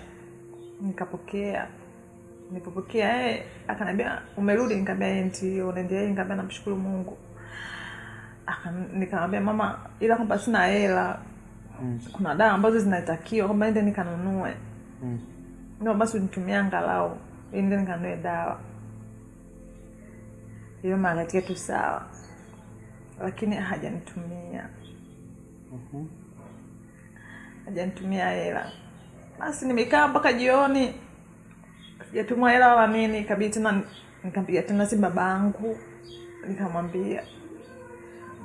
Nikapokea nilipopokea eh, akaniambia umerudi? Nikaambia "Eh, ndio naendelea. Nikaambia namshukuru mungu nikamwambia mama ila kwamba sina hela. Mm. kuna dawa ambazo zinatakiwa kwamba ende nikanunue. Mm. no basi nitumia angalau ende nikanunue dawa. Hiyo magatia tu sawa. Lakini hajanitumia. Mhm. hajanitumia hela. Basi nimekaa mpaka jioni. Sijatumwa hela wala nini. Kabidi tena nikampiga tena si baba yangu nikamwambia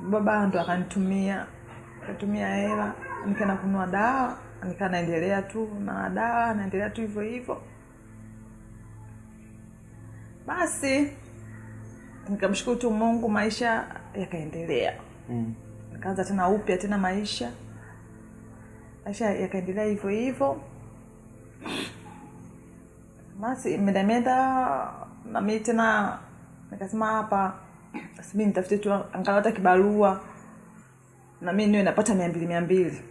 baba ndo akanitumia akatumia hela nikaenda kununua dawa nikaa naendelea tu na dawa naendelea tu hivyo hivyo. Basi nikamshukuru tu mungu maisha yakaendelea. Mm. nikaanza tena upya tena maisha. Maisha yakaendelea hivyo hivyo. Basi medameda nami tena nikasema hapa sibi nitafute tu angalau hata kibarua. Na mi niwe napata mia mbili mia mbili.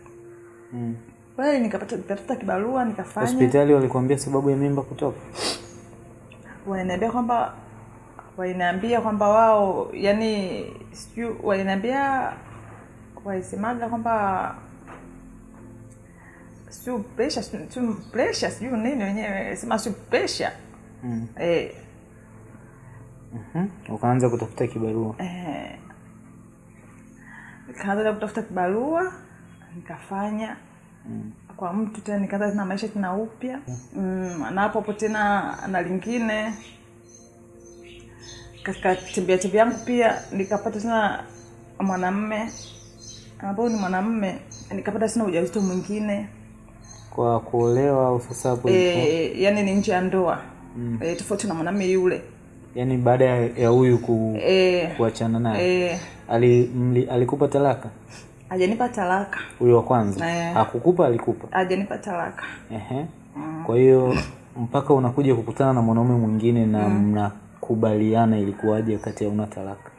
Mm. kweli nikapata nikatafuta kibarua nikafanya. Hospitali walikuambia sababu ya mimba kutoka? Wananiambia kwamba waliniambia kwamba wao yani sijui waliniambia walisemaga kwamba siu presha siu presha sijui nini wenyewe sema siu presha mm. eh, Mhm. ukaanza kutafuta kibarua. Eh, nikaanza kutafuta kibarua nikafanya. Mm. kwa mtu tena nikaanza tena maisha tena upya. Mm, na hapo hapo tena na lingine. Katika tembea tembea yangu pia nikapata tena mwanamme. Ambao ni mwanamme nikapata tena ujauzito mwingine. Kwa kuolewa au sasa hapo e, yani ni nje ya ndoa. Mm. e, tofauti na mwanamme yule yaani baada ya huyu ku, e, kuachana naye. E, Ali, mli, alikupa talaka? Ajanipa talaka. Huyo wa kwanza? E, akukupa alikupa? Ajanipa talaka. Ehe. kwa hiyo mpaka unakuja kukutana na mwanaume mwingine na mm. mnakubaliana ilikuwaje kati ya una talaka?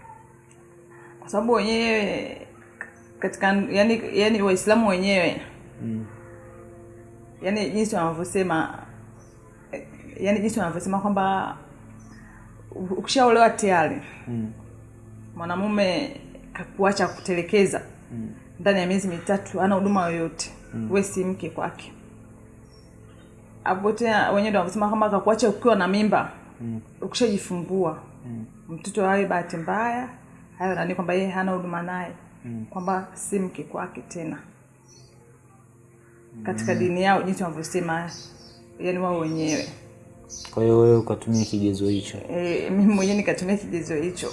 Kwa sababu wenyewe katika yani, yani waislamu wenyewe. Mm. yani jinsi wanavyosema eh, yani jinsi wanavyosema kwamba ukishaolewa tayari Mm. mwanamume kakuacha kutelekeza Mm. ndani ya miezi mitatu ana huduma yoyote mm. we si mke kwake hapo tena wenyewe ndo wanavyosema kwamba kakuacha ukiwa na mimba Mm. ukishajifungua Mm. mtoto awe bahati mbaya hayo nani kwamba yeye hana huduma naye Mm. kwamba si mke kwake tena katika dini yao jinsi wanavyosema yani wao wenyewe kwa hiyo wewe ukatumia kigezo hicho? E, mimi mwenyewe nikatumia kigezo hicho.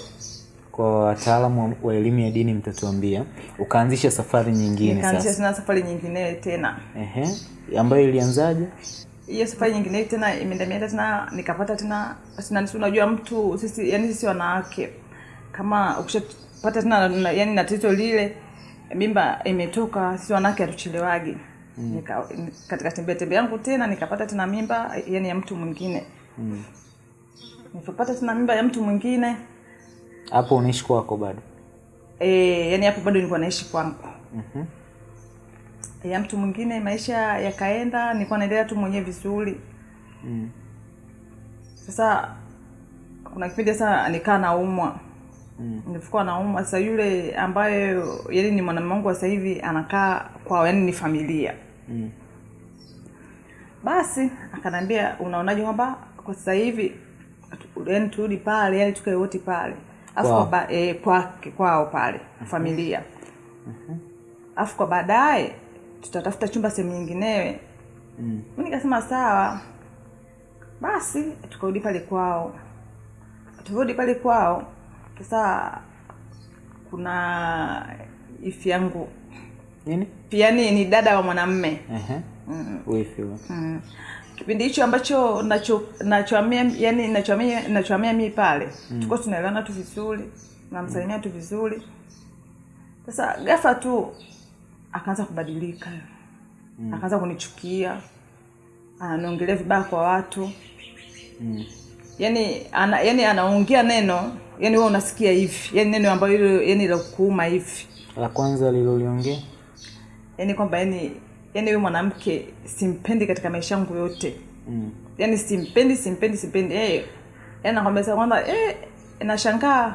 Kwa wataalamu wa- elimu ya dini mtatuambia ukaanzisha safari nyingine nikaanzisha sasa. safari nyingine tena. Ehe. ambayo ilianzaje? Hiyo safari nyingine tena imeendamienda tena nikapata tena sina si unajua mtu sisi yani sisi wanawake kama ukishapata tena na- yani na tatizo lile mimba imetoka sisi wanawake hatuchelewagi mm. Nika, katika tembea tembea yangu tena nikapata tena mimba yani ya mtu mwingine Mm. nilipopata tena mimba ya mtu mwingine hapo unaishi kwako bado e, yani hapo bado nilikuwa naishi kwangu mm-hmm ya mtu mwingine maisha yakaenda nilikuwa naendelea tu mwenyewe vizuri Mm. sasa kuna kipindi sasa nikaa naumwa Mm. nilikuwa naumwa sasa yule ambaye yani ni mwanamume wangu wa sasa hivi anakaa kwao yani ni familia. Mm. basi akanambia unaonaje kwamba kwa sasa hivi yani turudi pale yani tukae wote pale. Afu kwa? e, kwake kwao pale familia. Alafu kwa baadaye tutatafuta chumba sehemu nyinginewe. Mm. nikasema sawa. Basi tukarudi pale kwao. Turudi pale kwao sasa kuna ifi yangu nini pia ni ni dada wa mwanamme uh-huh. huyo. mm. kipindi hicho ambacho nacho nachoamia yani nachoamia nachoamia mimi pale mm. tuko tunaelewana tu vizuri namsalimia tu vizuri sasa gafa tu akaanza kubadilika mm. akaanza kunichukia ananiongelea vibaya kwa watu Mm. yani ana, yani anaongea neno yani wewe unasikia hivi yani neno ambayo yani la kuuma hivi la kwanza liloliongea yani kwamba yani yani huyu mwanamke simpendi katika maisha yangu yote. Mm. yani simpendi simpendi simpendi. Eh yani nakwambia sasa kwamba eh nashangaa.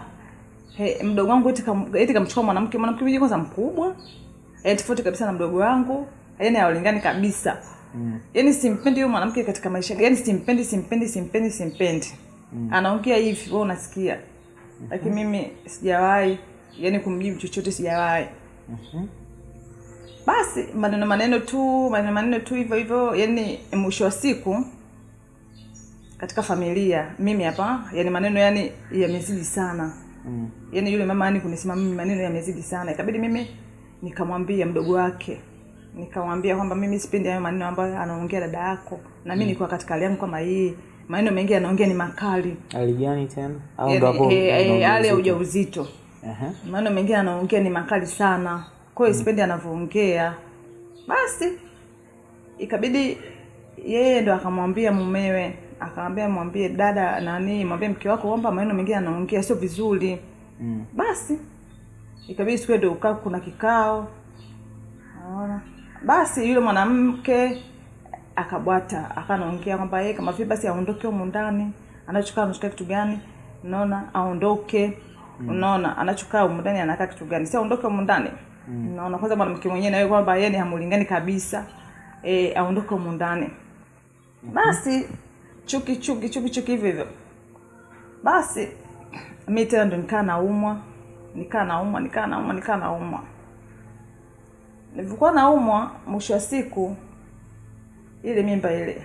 Hey, mdogo wangu eti kam, eti kamchukua mwanamke mwanamke mwenyewe kwanza mkubwa. Eh tofauti kabisa na mdogo wangu. Yani hawalingani kabisa. Mm. yani simpendi huyo mwanamke katika maisha yani simpendi simpendi simpendi simpendi. Mm. anaongea hivi wewe unasikia. Lakini mimi sijawahi yani kumjibu chochote sijawahi. Mhm. Basi maneno maneno tu maneno maneno tu hivyo hivyo yani mwisho wa siku katika familia mimi hapa yani maneno yani yamezidi sana. Mm. yani yule mama yani kunisema mimi maneno yamezidi sana. Ikabidi mimi nikamwambia mdogo wake. Nikamwambia kwamba mimi sipendi hayo maneno ambayo anaongea dada yako. Na mimi mm. nilikuwa katika hali yangu kama hii. Maneno mengi anaongea ni makali. Hali gani tena? Au ndio ndo hapo eh, eh, hali ya ujauzito? uh-huh. maneno mengine anaongea ni makali sana kwa hiyo sipendi anavyoongea. Basi ikabidi yeye ndo akamwambia mumewe akamwambia mwambie dada nani mwambie mke wako kwamba maneno mengine anaongea sio vizuri. Mm. basi ikabidi siku ndo ukaa kuna kikao. Naona basi yule mwanamke akabwata akanaongea kwamba yeye kama vile basi aondoke humu ndani anachokaa anachokaa kitu gani? Unaona? Aondoke. Unaona? Anachokaa humu ndani anakaa kitu gani? Si aondoke humu ndani unaona kwanza mwanamke mwenyewe nawe kwamba yeye ni hamulingani kabisa. E, aondoke humu ndani basi chuki chuki chuki chuki hivyo hivyo. Basi mi tena ndo nikaa naumwa. Nikaa naumwa nikaa naumwa nikaa naumwa. Nilivyokuwa naumwa mwisho wa siku ile mimba ile.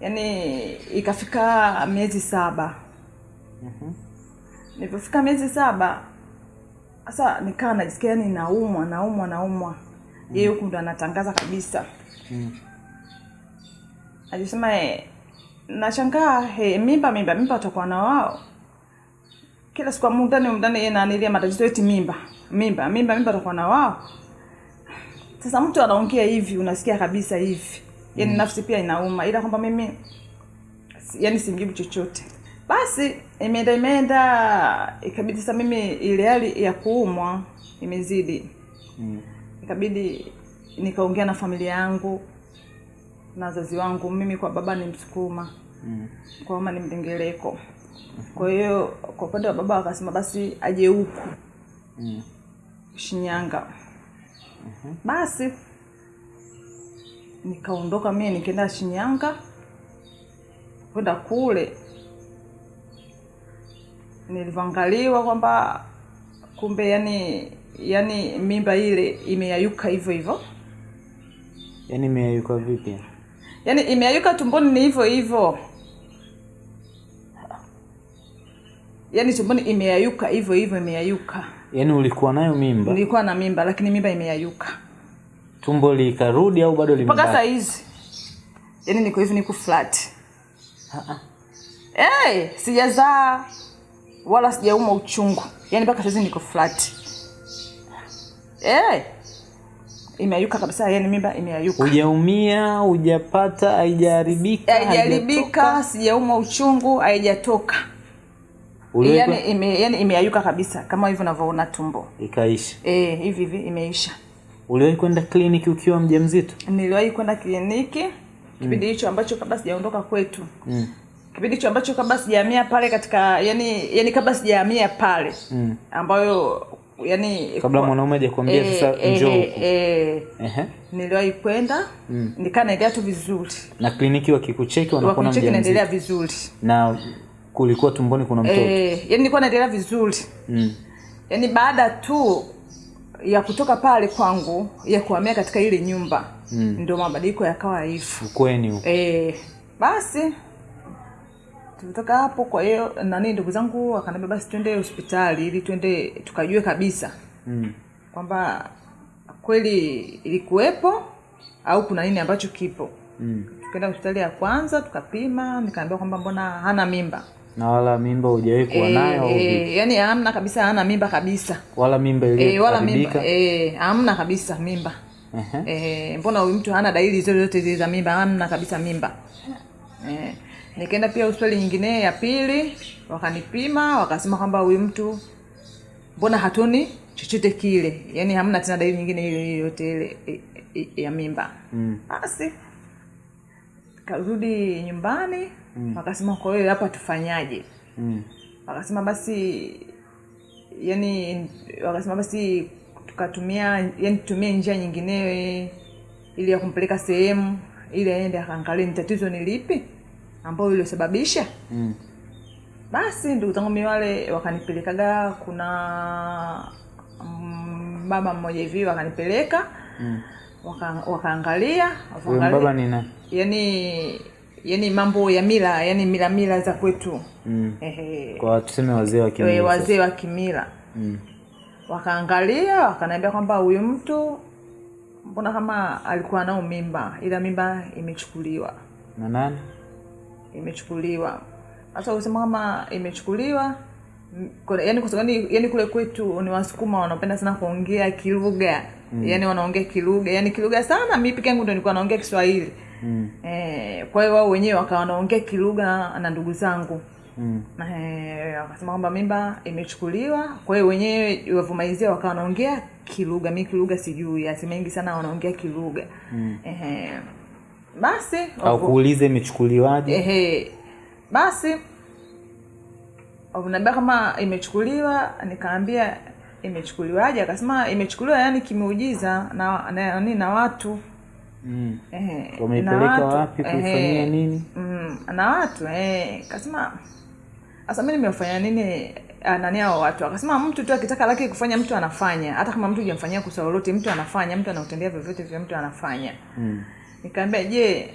Yaani ikafika miezi saba. Mm-hmm. nilivyofika miezi saba sasa nikaa najisikia yani naumwa naumwa naumwa. Yeye huku ndo anatangaza kabisa. Mm. alisema e, nashangaa e, mimba mimba mimba watakuwa na wao? Kila siku mundani mundani yeye naanilia matatizo eti mimba mimba mimba mimba watakuwa na wao? Sasa mtu anaongea hivi unasikia kabisa hivi. Yani nafsi pia inauma ila kwamba mimi yani simjibu chochote basi imeenda imeenda ikabidi sasa mimi ile hali ya kuumwa imezidi Mm. ikabidi nikaongea na familia yangu na wazazi wangu mimi kwa baba ni msukuma Mm. kwa mama ni mdengereko kwa hiyo kwa upande wa baba wakasema basi aje huku Mm. shinyanga basi nikaondoka mie nikaenda shinyanga kwenda kule nilivyoangaliwa kwamba kumbe yani yani mimba ile imeyayuka hivyo hivyo. Yani imeyayuka vipi? Yaani imeyayuka tumboni ni hivyo hivyo. Yaani tumboni imeyayuka hivyo hivyo imeyayuka. Yaani ulikuwa nayo mimba? Nilikuwa na mimba lakini mimba imeyayuka. Tumbo likarudi au bado mpaka saa hizi. Yaani niko hivi niko flat. Hey, sijazaa wala sijauma uchungu. Yaani mpaka saizi niko flat. Eh! Imeayuka kabisa yaani mimba imeayuka. Hujaumia hujapata haijaharibika haijaribika sijauma uchungu haijatoka. Yani ime, yani imeayuka kabisa kama hivyo unavyoona tumbo. Ikaisha. E, hivi hivi imeisha. Uliwahi kwenda kliniki ukiwa mjamzito? Niliwahi kwenda kliniki kipindi hicho ambacho kabla sijaondoka kwetu. Mm. Kipindi hicho ambacho kabla sijahamia pale katika yani yani kabla sijahamia pale mm. ambayo yani kabla mwanaume hajakwambia eh, sasa e, njoo e, e, eh, Ehe. niliwahi kwenda Mm. nikaa naendelea tu vizuri na kliniki wakikucheki wanakuona wakuncheki naendelea vizuri na kulikuwa tumboni kuna mtoto e, yani nilikuwa naendelea vizuri mm. yani baada tu ya kutoka pale kwangu ya kuhamia katika ile nyumba Mm. ndio mabadiliko yakawa hivyo ukweni huko e, basi tulitoka hapo kwa hiyo nani ndugu zangu wakaniambia basi twende hospitali ili twende tukajue kabisa mm. kwamba kweli ilikuwepo au kuna nini ambacho kipo. Mm. tukaenda hospitali ya kwanza tukapima nikaambiwa kwamba mbona hana mimba. Na wala mimba hujawahi kuwa nayo au vipi? e, yani hamna kabisa hana mimba kabisa. Wala mimba e, wala mimba eh e, hamna kabisa mimba. Eh e, mbona huyu mtu hana dalili zote zote za mimba? Hamna kabisa mimba. E, nikaenda pia hospitali nyingine ya pili wakanipima wakasema kwamba huyu mtu mbona hatuni chochote kile yaani hamna tena dalili nyingine ile yoyote ile ya mimba Mm. basi karudi nyumbani mm. wakasema kwa hiyo hapa tufanyaje Mm. wakasema basi yani wakasema basi tukatumia yani tutumie njia nyingine ili ya kumpeleka sehemu ili aende akaangalie ni tatizo ni lipi ambayo iliyosababisha Mm. basi ndugu zangu mi wale wakanipelekaga kuna mm, baba mmoja hivi wakanipeleka Mm. wakaangalia waka ni nani yani yani mambo ya mila yani mila mila za kwetu mm. Ehe. kwa tuseme wazee wa Eh, kimila sasa. wazee wa kimila mm. wakaangalia wakaniambia kwamba huyu mtu mbona kama alikuwa nao mimba ila mimba imechukuliwa na nani imechukuliwa hata usema kama imechukuliwa yani kwa sababu yani kule kwetu ni wasukuma wanapenda sana kuongea kilugha mm. yani wanaongea kilugha yani kilugha sana mi peke yangu ndo nilikuwa naongea kiswahili mm. eh, kwa hiyo wao wenyewe wakawa wanaongea kilugha na ndugu zangu Mm. Eh, wakasema kwamba mimba imechukuliwa kwa hiyo wenyewe wavumaizia wakawa wanaongea kilugha mi kilugha sijui asi mengi sana wanaongea kilugha Mm. Ehe. Basi au kuuliza imechukuliwaje? Ehe. Basi naambia kama imechukuliwa nikaambia imechukuliwaje? Akasema imechukuliwa yani kimeujiza na na, na, na watu. Mm. ehe, wameipeleka watu, wapi? Kuifanyia nini? Mm, na watu eh, kasema sasa mi nimefanya nini ah, nani hao watu? Akasema mtu tu akitaka laki kufanya mtu anafanya. Hata kama mtu hujamfanyia kusa lolote mtu anafanya. Mtu anautendea vyovyote vya mtu anafanya. Mm. Nikaambia je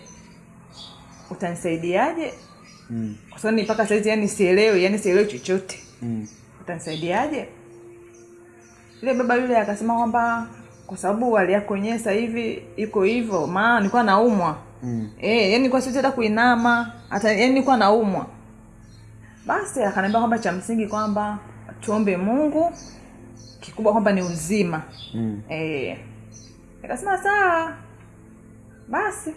utanisaidiaje Mm. kwa sababu ni mpaka saizi yani sielewi yani sielewi chochote Mm. utanisaidiaje yule baba yule akasema kwamba kwa sababu hali yako yenyewe sasa hivi iko hivyo maana nilikuwa naumwa Mm. Eh, yani nilikuwa siwezi hata kuinama hata yani nilikuwa naumwa basi akaniambia kwamba cha msingi kwamba tuombe mungu kikubwa kwamba ni uzima Mm. eh, nikasema sawa basi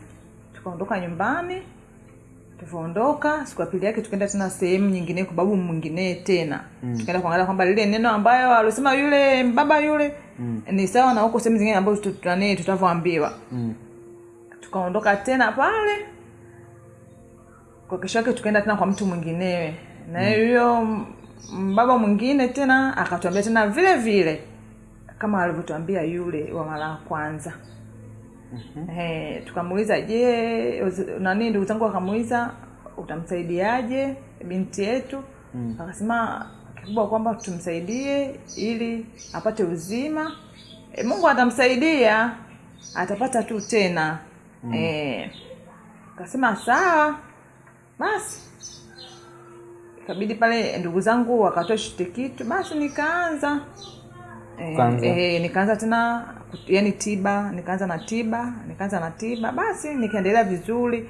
tukaondoka nyumbani tulivyoondoka siku ya pili yake tukaenda tena sehemu nyingine kwa babu mwingine tena mm. tukaenda kuangalia kwamba lile neno ambayo alisema yule baba yule Mm. ni sawa na huko sehemu zingine ambazo tut- nani tutavyoambiwa Mm. tukaondoka tena pale kwa kesho yake tukaenda tena kwa mtu mwinginewe na huyo mm. baba mwingine tena akatuambia tena vile vile kama alivyotuambia yule wa mara ya kwanza mm-hmm. tukamuuliza je nani ndugu zangu? Wakamuuliza utamsaidiaje binti yetu? Mm. akasema kikubwa kwamba tumsaidie ili apate uzima. E, mungu atamsaidia atapata tu tena. Mm. e, kasema sawa basi. Ikabidi pale ndugu zangu wakatoa shitikitu kitu basi nikaanza. Eh, e, eh, nikaanza tena yani tiba nikaanza na tiba nikaanza na tiba basi nikaendelea vizuri.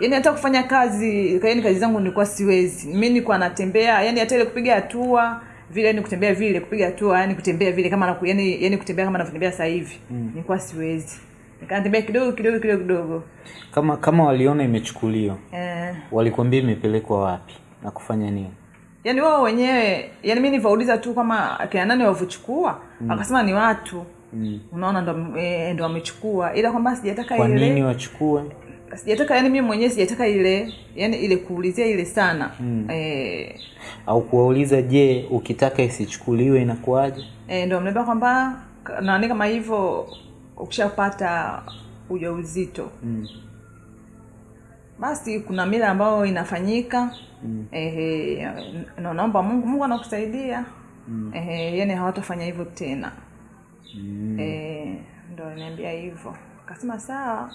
Yani hata kufanya kazi yani kazi zangu nilikuwa siwezi. Mi nilikuwa natembea yani hata ile kupiga hatua vile yani kutembea vile kupiga hatua yani kutembea vile kama naku, yani, yani kutembea kama navyotembea sasa hivi mm. nilikuwa siwezi. Nikatembea kidogo kidogo kidogo kidogo. Kama kama waliona imechukuliwa eh, walikwambia imepelekwa wapi na kufanya nini? Yani wao wenyewe yani mi nivauliza tu kama kina nani wavyochukua mm. akasema ni watu mm. unaona ndo, e, ndo wamechukua ila kwamba sijataka kwa ile nini wachukue sijataka yani mimi mwenyewe sijataka ile yani ile kuulizia ile sana mm. e, au kuwauliza je ukitaka isichukuliwe inakuwaje e, ndo ameniambia kwamba nani kama hivyo ukishapata ujauzito mm. basi kuna mila ambayo inafanyika Mm. ehe, naomba mungu mungu anakusaidia Mm. ehe, yani hawatafanya hivyo tena Mm. Eh, ndo niambia hivyo. Kasema sawa.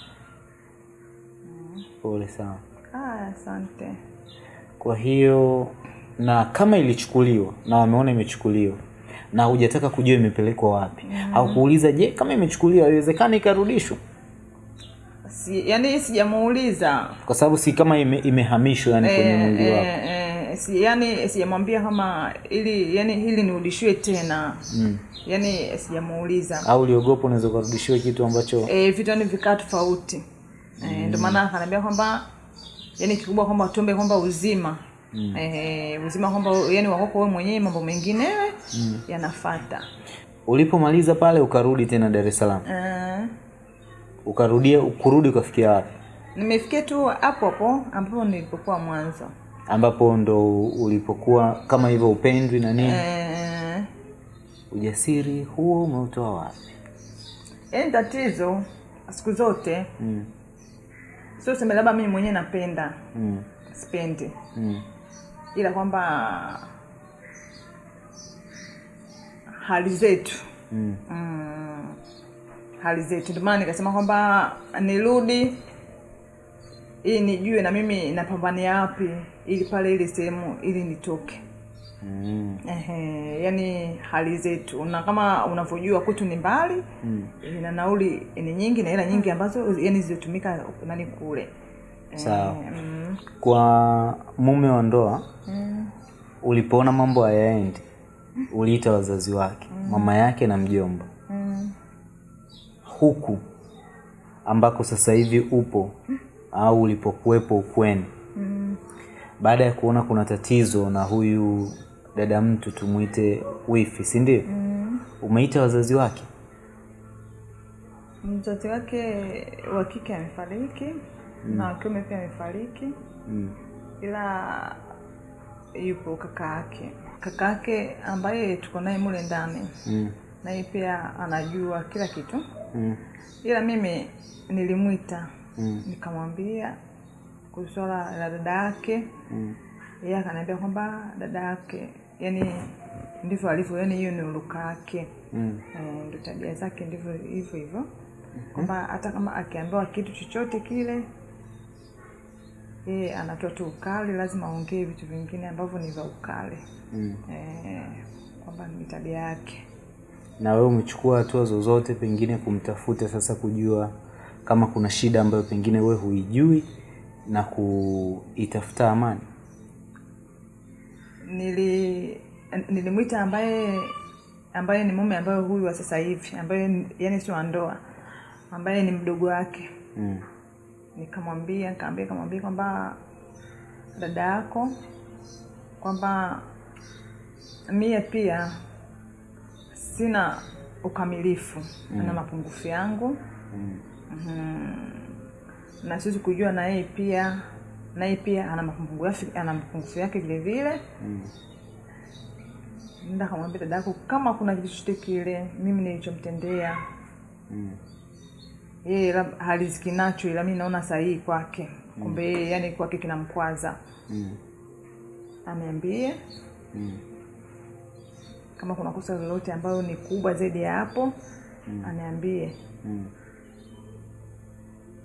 Pole sana. Ah, asante. kwa hiyo na kama ilichukuliwa na wameona imechukuliwa na hujataka kujua imepelekwa wapi au kuuliza je kama imechukuliwa iwezekana ikarudishwa? Si, yani sijamuuliza. Kwa sababu si kama ime, imehamishwa yani kwenye mwili mwili wako. e, eh, si, yani sijamwambia kama ili yani hili nirudishiwe tena mm. yani sijamuuliza au uliogopa unaweza ukarudishiwe kitu ambacho e, vitu yani vikaa tofauti mm. e, ndio maana akaniambia kwamba yani kikubwa kwamba tuombe kwamba uzima mm. e, uzima kwamba yani wakoko wewe mwenyewe mambo mengine mm. yanafata ulipomaliza pale ukarudi tena dar es salaam uh. ukarudia kurudi ukafikia wapi nimefikia tu hapo hapo ambapo nilipokuwa mwanzo ambapo ndo ulipokuwa kama hivyo upendwi na nini? E, ujasiri huo umeutoa wapi? Yani tatizo siku zote. Mm. sio sema labda mimi mwenyewe napenda. Mm. sipendi. Mm. ila kwamba hali zetu. Mm. mm, hali zetu. Ndio maana nikasema kwamba nirudi ili nijue na mimi napambania wapi ili pale ile sehemu ili nitoke Mm. Ehe, yani hali zetu na kama unavyojua kwetu ni mbali Mm. na nauli ni nyingi na hela nyingi ambazo yani zilizotumika nani kule Sawa. mm, kwa mume wa ndoa mm, ulipoona mambo hayaendi uliita wazazi wake mm. mama yake na mjomba mm. huku ambako sasa hivi upo au ulipokuwepo ukweni Mm. Baada ya kuona kuna tatizo na huyu dada mtu tumwite wifi si ndio Mm. umeita wazazi wake mzazi wake wa kike amefariki mm. na wakiume pia amefariki mm. ila yupo kaka yake kaka yake ambaye tuko naye mule ndani Mm. naye pia anajua kila kitu Mm. ila mimi nilimwita Mm. nikamwambia swala la dada yake. Mm. yeye akaniambia kwamba dada yake yani ndivyo alivyo yani hiyo ni uruka yake. Mm. e, ndo tabia zake ndivyo hivyo hivyo. Kwamba hata kama akiambiwa kitu chochote kile yeye anatoa tu ukali lazima aongee vitu vingine ambavyo ni vya ukali. Mm. e, kwamba ni tabia yake. Na wewe umechukua hatua zozote pengine kumtafuta sasa kujua kama kuna shida ambayo pengine wewe huijui na kuitafuta amani nili nilimwita ambaye ambaye ni mume ambaye huyu wa sasa hivi ambaye yani sio wa ndoa ambaye ni mdogo wake mm. nikamwambia nikamwambia nikamwambia kwamba dada yako kwamba mie pia sina ukamilifu mm. na mapungufu yangu Mm. mm na siwezi kujua na yeye pia naye pia ana mapungufu yake ana mapungufu yake vile vile Mm. nda kamwambia dadako kama kuna kitu chochote kile mimi nilichomtendea Mm. yeye haliziki nacho ila mi naona sahihi kwake kumbe yeye yani kwake kinamkwaza Mm. aniambie Mm. kama kuna kosa lolote ambayo ni kubwa zaidi ya hapo Mm. aniambie Mm.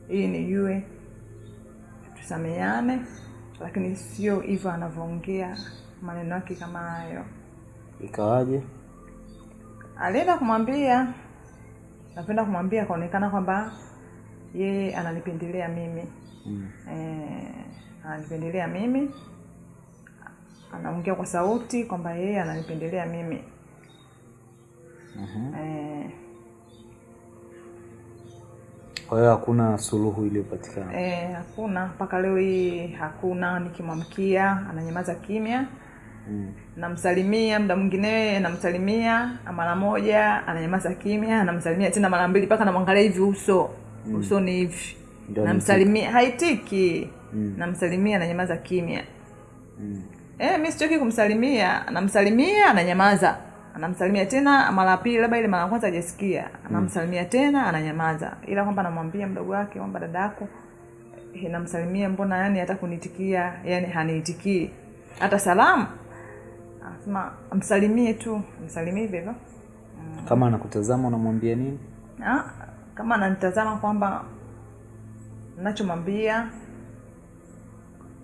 Ili nijue tusameane lakini sio hivyo anavyoongea maneno yake kama hayo. Ikawaje? Alienda kumwambia napenda kumwambia akaonekana kwamba yeye ananipendelea mimi. Mm. eh, ananipendelea mimi. Anaongea kwa sauti kwamba yeye ananipendelea mimi. Mm-hmm. eh, kwa hiyo hakuna suluhu iliyopatikana. Eh, hakuna. Mpaka leo hii hakuna. Nikimwamkia ananyamaza kimya. Mm. namsalimia muda mwingine namsalimia mara moja ananyamaza kimya namsalimia tena mara mbili mpaka namwangalia hivi uso. Mm. uso ni hivi. Namsalimia. haitiki. Mm. namsalimia ananyamaza kimya. Mm. eh, mi sichoki kumsalimia. Namsalimia ananyamaza anamsalimia tena mara ya pili labda ile mara ya kwanza hajasikia. Anamsalimia tena ananyamaza. Ila kwamba anamwambia mdogo wake kwamba dadako yako eh, namsalimia mbona yani hata kunitikia yani haniitikii? Hata salamu. Anasema msalimie tu msalimie hivyo. Hivyo kama anakutazama unamwambia nini? Ah, kama ananitazama kwamba nachomwambia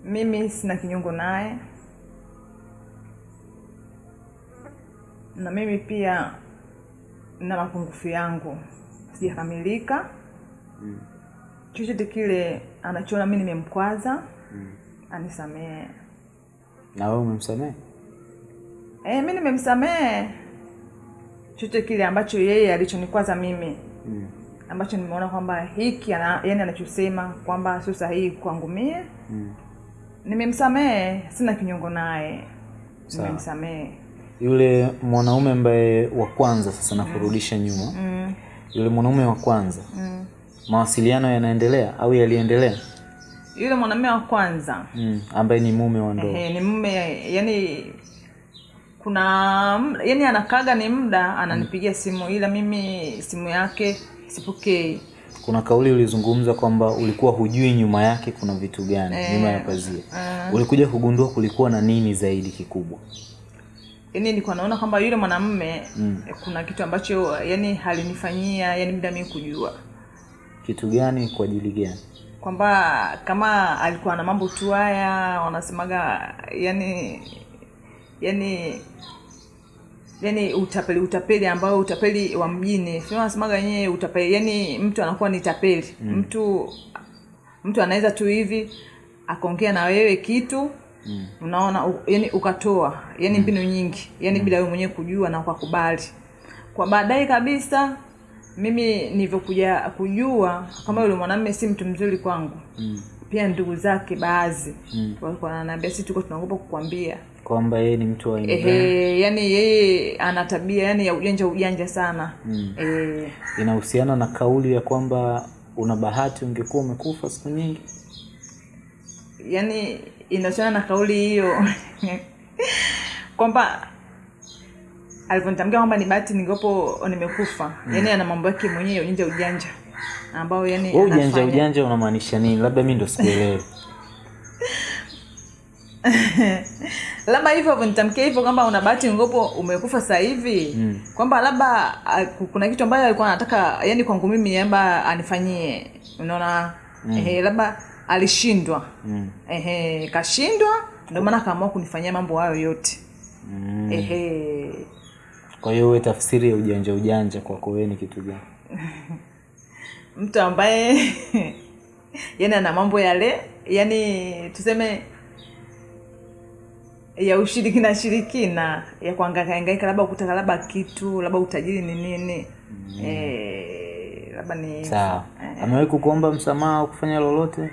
mimi sina kinyongo naye na mimi pia na mapungufu yangu sijakamilika Mm. chochote kile anachoona mi nimemkwaza Mm. anisamehe na wewe umemsamehe e, mi nimemsamehe chochote kile ambacho yeye alichonikwaza mimi mm. ambacho nimeona kwamba hiki ana, yani anachosema kwamba sio sahihi kwangu mie Mm. nimemsamehe sina kinyongo naye nimemsamehe yule mwanaume ambaye wa kwanza sasa nakurudisha nyuma. Mm, yule mwanaume wa kwanza. Mm. mawasiliano yanaendelea au yaliendelea? Yule mwanaume wa kwanza. Mm. ambaye ni mume wa ndoa. Ni mume yani kuna yani anakaga ni muda ananipigia simu ila mimi simu yake sipokei. Kuna kauli ulizungumza kwamba ulikuwa hujui nyuma yake kuna vitu gani e, nyuma ya pazia. ulikuja kugundua kulikuwa na nini zaidi kikubwa yani nilikuwa naona kwamba yule mwanamume Mm. kuna kitu ambacho yani halinifanyia yani muda mimi kujua kitu gani kwa ajili gani kwamba kama alikuwa na mambo tu haya wanasemaga yani yani yani utapeli utapeli ambao utapeli wa mjini si wanasemaga wenyewe utapeli yani mtu anakuwa ni tapeli mm. mtu mtu anaweza tu hivi akaongea na wewe kitu mm. unaona u, yani ukatoa yani mbinu nyingi yani mm. bila wewe mwenyewe kujua na ukakubali kwa baadaye kabisa mimi nilivyokuja kujua kama yule mwanamume si mtu mzuri kwangu Mm. pia ndugu zake baadhi Mm. walikuwa wananiambia sisi tuko tunaogopa kukwambia kwamba yeye ni mtu wa ehe yani yeye ana tabia yani ya ujanja ujanja sana Mm. eh inahusiana na kauli ya kwamba una bahati ungekuwa umekufa siku nyingi yani inahusiana na kauli hiyo kwamba alivyonitamkia kwamba ni bahati ningepo nimekufa mm. yani ana mambo yake mwenyewe ujanja ujanja ambao yani oh, ujanja ujanja unamaanisha nini? Labda mi ndo sikuelewe labda hivyo nitamkia hivyo kwamba una bahati ngopo umekufa sasa hivi. Mm. kwamba labda kuna kitu ambayo alikuwa anataka yani kwangu mimi labda anifanyie unaona? Mm. eh, labda alishindwa. Mm. ehe kashindwa ndio maana akaamua kunifanyia mambo hayo yote. Mm. ehe. Kwa hiyo wewe tafsiri ya ujanja ujanja kwako wewe ni kitu gani? Mtu ambaye yani ana mambo yale yani tuseme ya ushirikina shirikina ya kuangaikaangaika labda kutaka labda kitu labda utajiri ni nini. Mm. eh, labda ni sawa. amewahi kukuomba msamaha kufanya lolote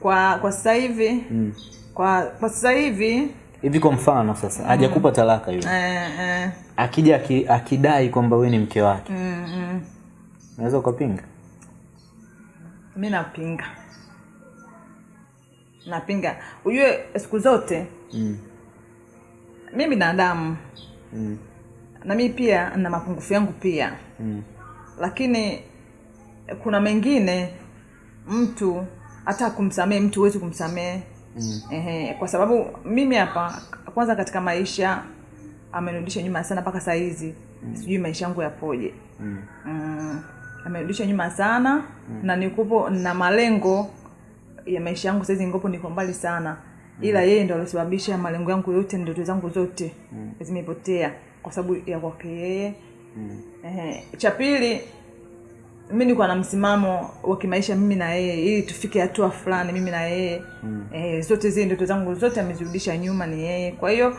kwa kwa sasa hivi mm. kwa kwa sasa hivi hivi kwa mfano sasa hajakupa talaka yule. Eh, eh, akija aki, akidai kwamba wewe ni mke wake. Mm, mm, unaweza ukapinga? Mi napinga. Napinga. Ujue siku zote mm. mi binadamu mm. na mi pia na mapungufu yangu pia. Mm. lakini kuna mengine mtu hata kumsamehe mtu huwezi kumsamehe mm. Ehe, kwa sababu mimi hapa kwanza katika maisha amenirudisha nyuma sana mpaka saa hizi mm. sijui maisha yangu yapoje mm. mm, amenirudisha nyuma sana mm. na nikupo na malengo ya maisha yangu saizi ngopo niko mbali sana ila yeye ndo alisababisha malengo yangu yote ndoto zangu zote mm. zimepotea kwa sababu ya kwake yeye mm. Cha pili mi nikuwa na msimamo wa kimaisha mimi na yeye ili tufike hatua fulani mimi na yeye. Mm. eh, zote zile ndoto zangu zote amezirudisha nyuma ni yeye. Kwa hiyo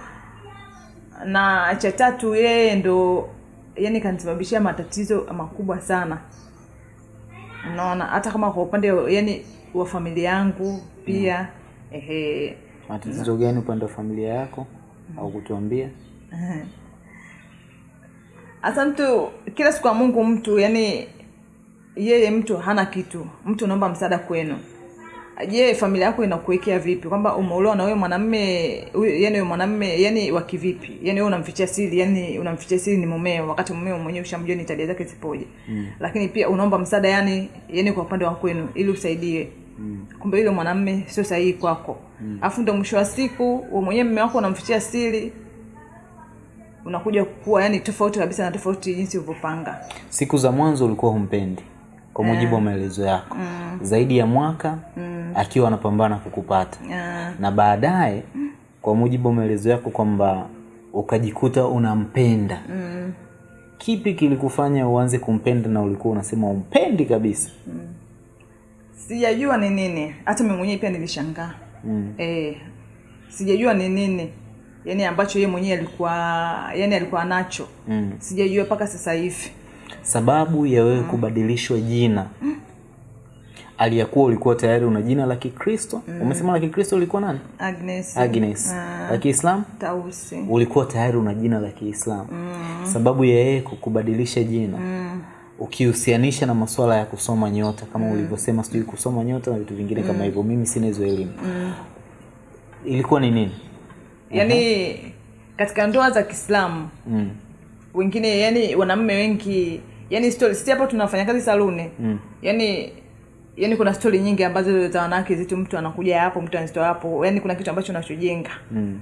na cha tatu yeye ndo yani kanisababishia matatizo makubwa sana. Unaona hata kama kwa upande yani wa familia yangu pia mm. ehe, matatizo gani upande wa familia yako? Mm. au kutuambia hasa mtu kila siku ya mungu mtu yani yeye mtu hana kitu mtu unaomba msaada kwenu. Je familia yako inakuwekea vipi? Kwamba umeolewa na wewe mwanamme yani huyo mwanamme yani wa kivipi? Yani wewe unamfichia siri yani unamfichia siri ni mumeo wakati mumeo mwenyewe ushamjua ni tabia zake zipoje. Mm. lakini pia unaomba msaada yani yani kwa upande wa kwenu ili usaidie. Mm. kumbe yule mwanamme sio sahihi kwako. Alafu ndo mwisho wa siku wewe mwenyewe mume wako unamfichia siri unakuja kuwa yani tofauti kabisa na tofauti jinsi ulivyopanga. Siku za mwanzo ulikuwa humpendi kwa mujibu wa maelezo yako mm. zaidi ya mwaka mm. akiwa anapambana kukupata yeah. na baadaye kwa mujibu wa maelezo yako kwamba ukajikuta unampenda mm. kipi kilikufanya uanze kumpenda na ulikuwa unasema umpendi kabisa mm. sijajua ni nini hata mi mwenyewe pia nilishangaa mm. eh, sijajua ni nini yani ambacho yeye mwenyewe alikuwa yani alikuwa nacho Mm. sijajua mpaka sasa hivi sababu ya wewe kubadilishwa jina aliyakuwa ulikuwa tayari una jina la kikristo mm. umesema la kikristo ulikuwa nani Agnes, agnes Ah. la kiislamu Tausi ulikuwa tayari una jina la kiislamu Mm. sababu ya yeye kukubadilisha jina mm. ukihusianisha na masuala ya kusoma nyota kama mm. ulivyosema sijui kusoma nyota na vitu vingine kama hivyo mimi sina hizo elimu mm. ilikuwa ni nini yani katika ndoa za kiislamu mm. Wengine yani wanaume wengi yani story sisi hapo tunafanya kazi saluni Mm. yani yani kuna stori nyingi ambazo za wanawake zitu mtu anakuja hapo mtu anazitoa hapo yani kuna kitu ambacho unachojenga Mm.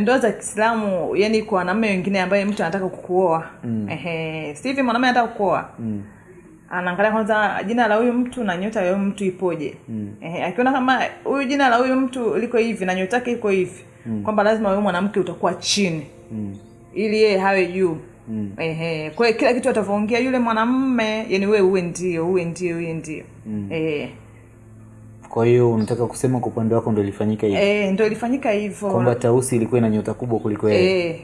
ndoa za kiislamu yani kwa wanaume wengine ambaye mtu anataka kukuoa Mm. ehe si hivi mwanaume anataka kukuoa Mm. anaangalia kwanza jina la huyu mtu na nyota ya huyu mtu ipoje Mm. ehe akiona kama huyu jina la huyu mtu liko hivi na nyota yake iko hivi mm. kwamba lazima wewe mwanamke utakuwa chini Mm. Ili yeye hawe juu. Mm. ehe kwa hiyo kila kitu atavyoongea yule mwanamme yani wewe uwe ndio uwe ndio uwe ndio. Mm. Ehe. Kwa hiyo unataka kusema kwa upande wako ndo ilifanyika hivyo eh ndio ilifanyika hivyo. Kwamba tausi ilikuwa ina nyota kubwa kuliko yeye? Eh.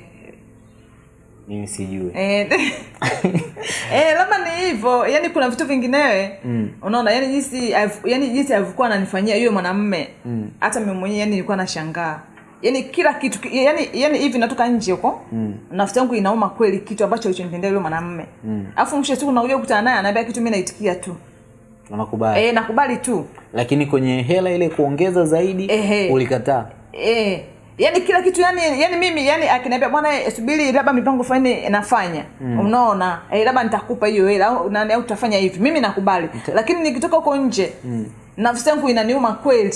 Mimi sijui. Eh, eh, labda ni hivyo yani kuna vitu vinginewe. Mm. unaona yani jinsi yani jinsi alivyokuwa ananifanyia yule mwanamme. Mm. hata mimi mwenyewe yani nilikuwa nashangaa yani kila kitu yani yani hivi natoka nje huko Mm. nafsi yangu inauma kweli kitu ambacho alichonitendea yule mwanamume. Mm. afu mwisho siku nakuja kukutana naye anaambia kitu mimi naitikia tu. Nakubali eh nakubali tu. Lakini kwenye hela ile kuongeza zaidi Ehe. ulikataa? Eh. Yani kila kitu yani yani mimi yani akiniambia bwana eh, subiri labda mipango fulani nafanya. Mm. unaona? Eh, labda nitakupa hiyo hela au utafanya hivi. Mimi nakubali. Lakini nikitoka huko nje mm. nafsi yangu inaniuma kweli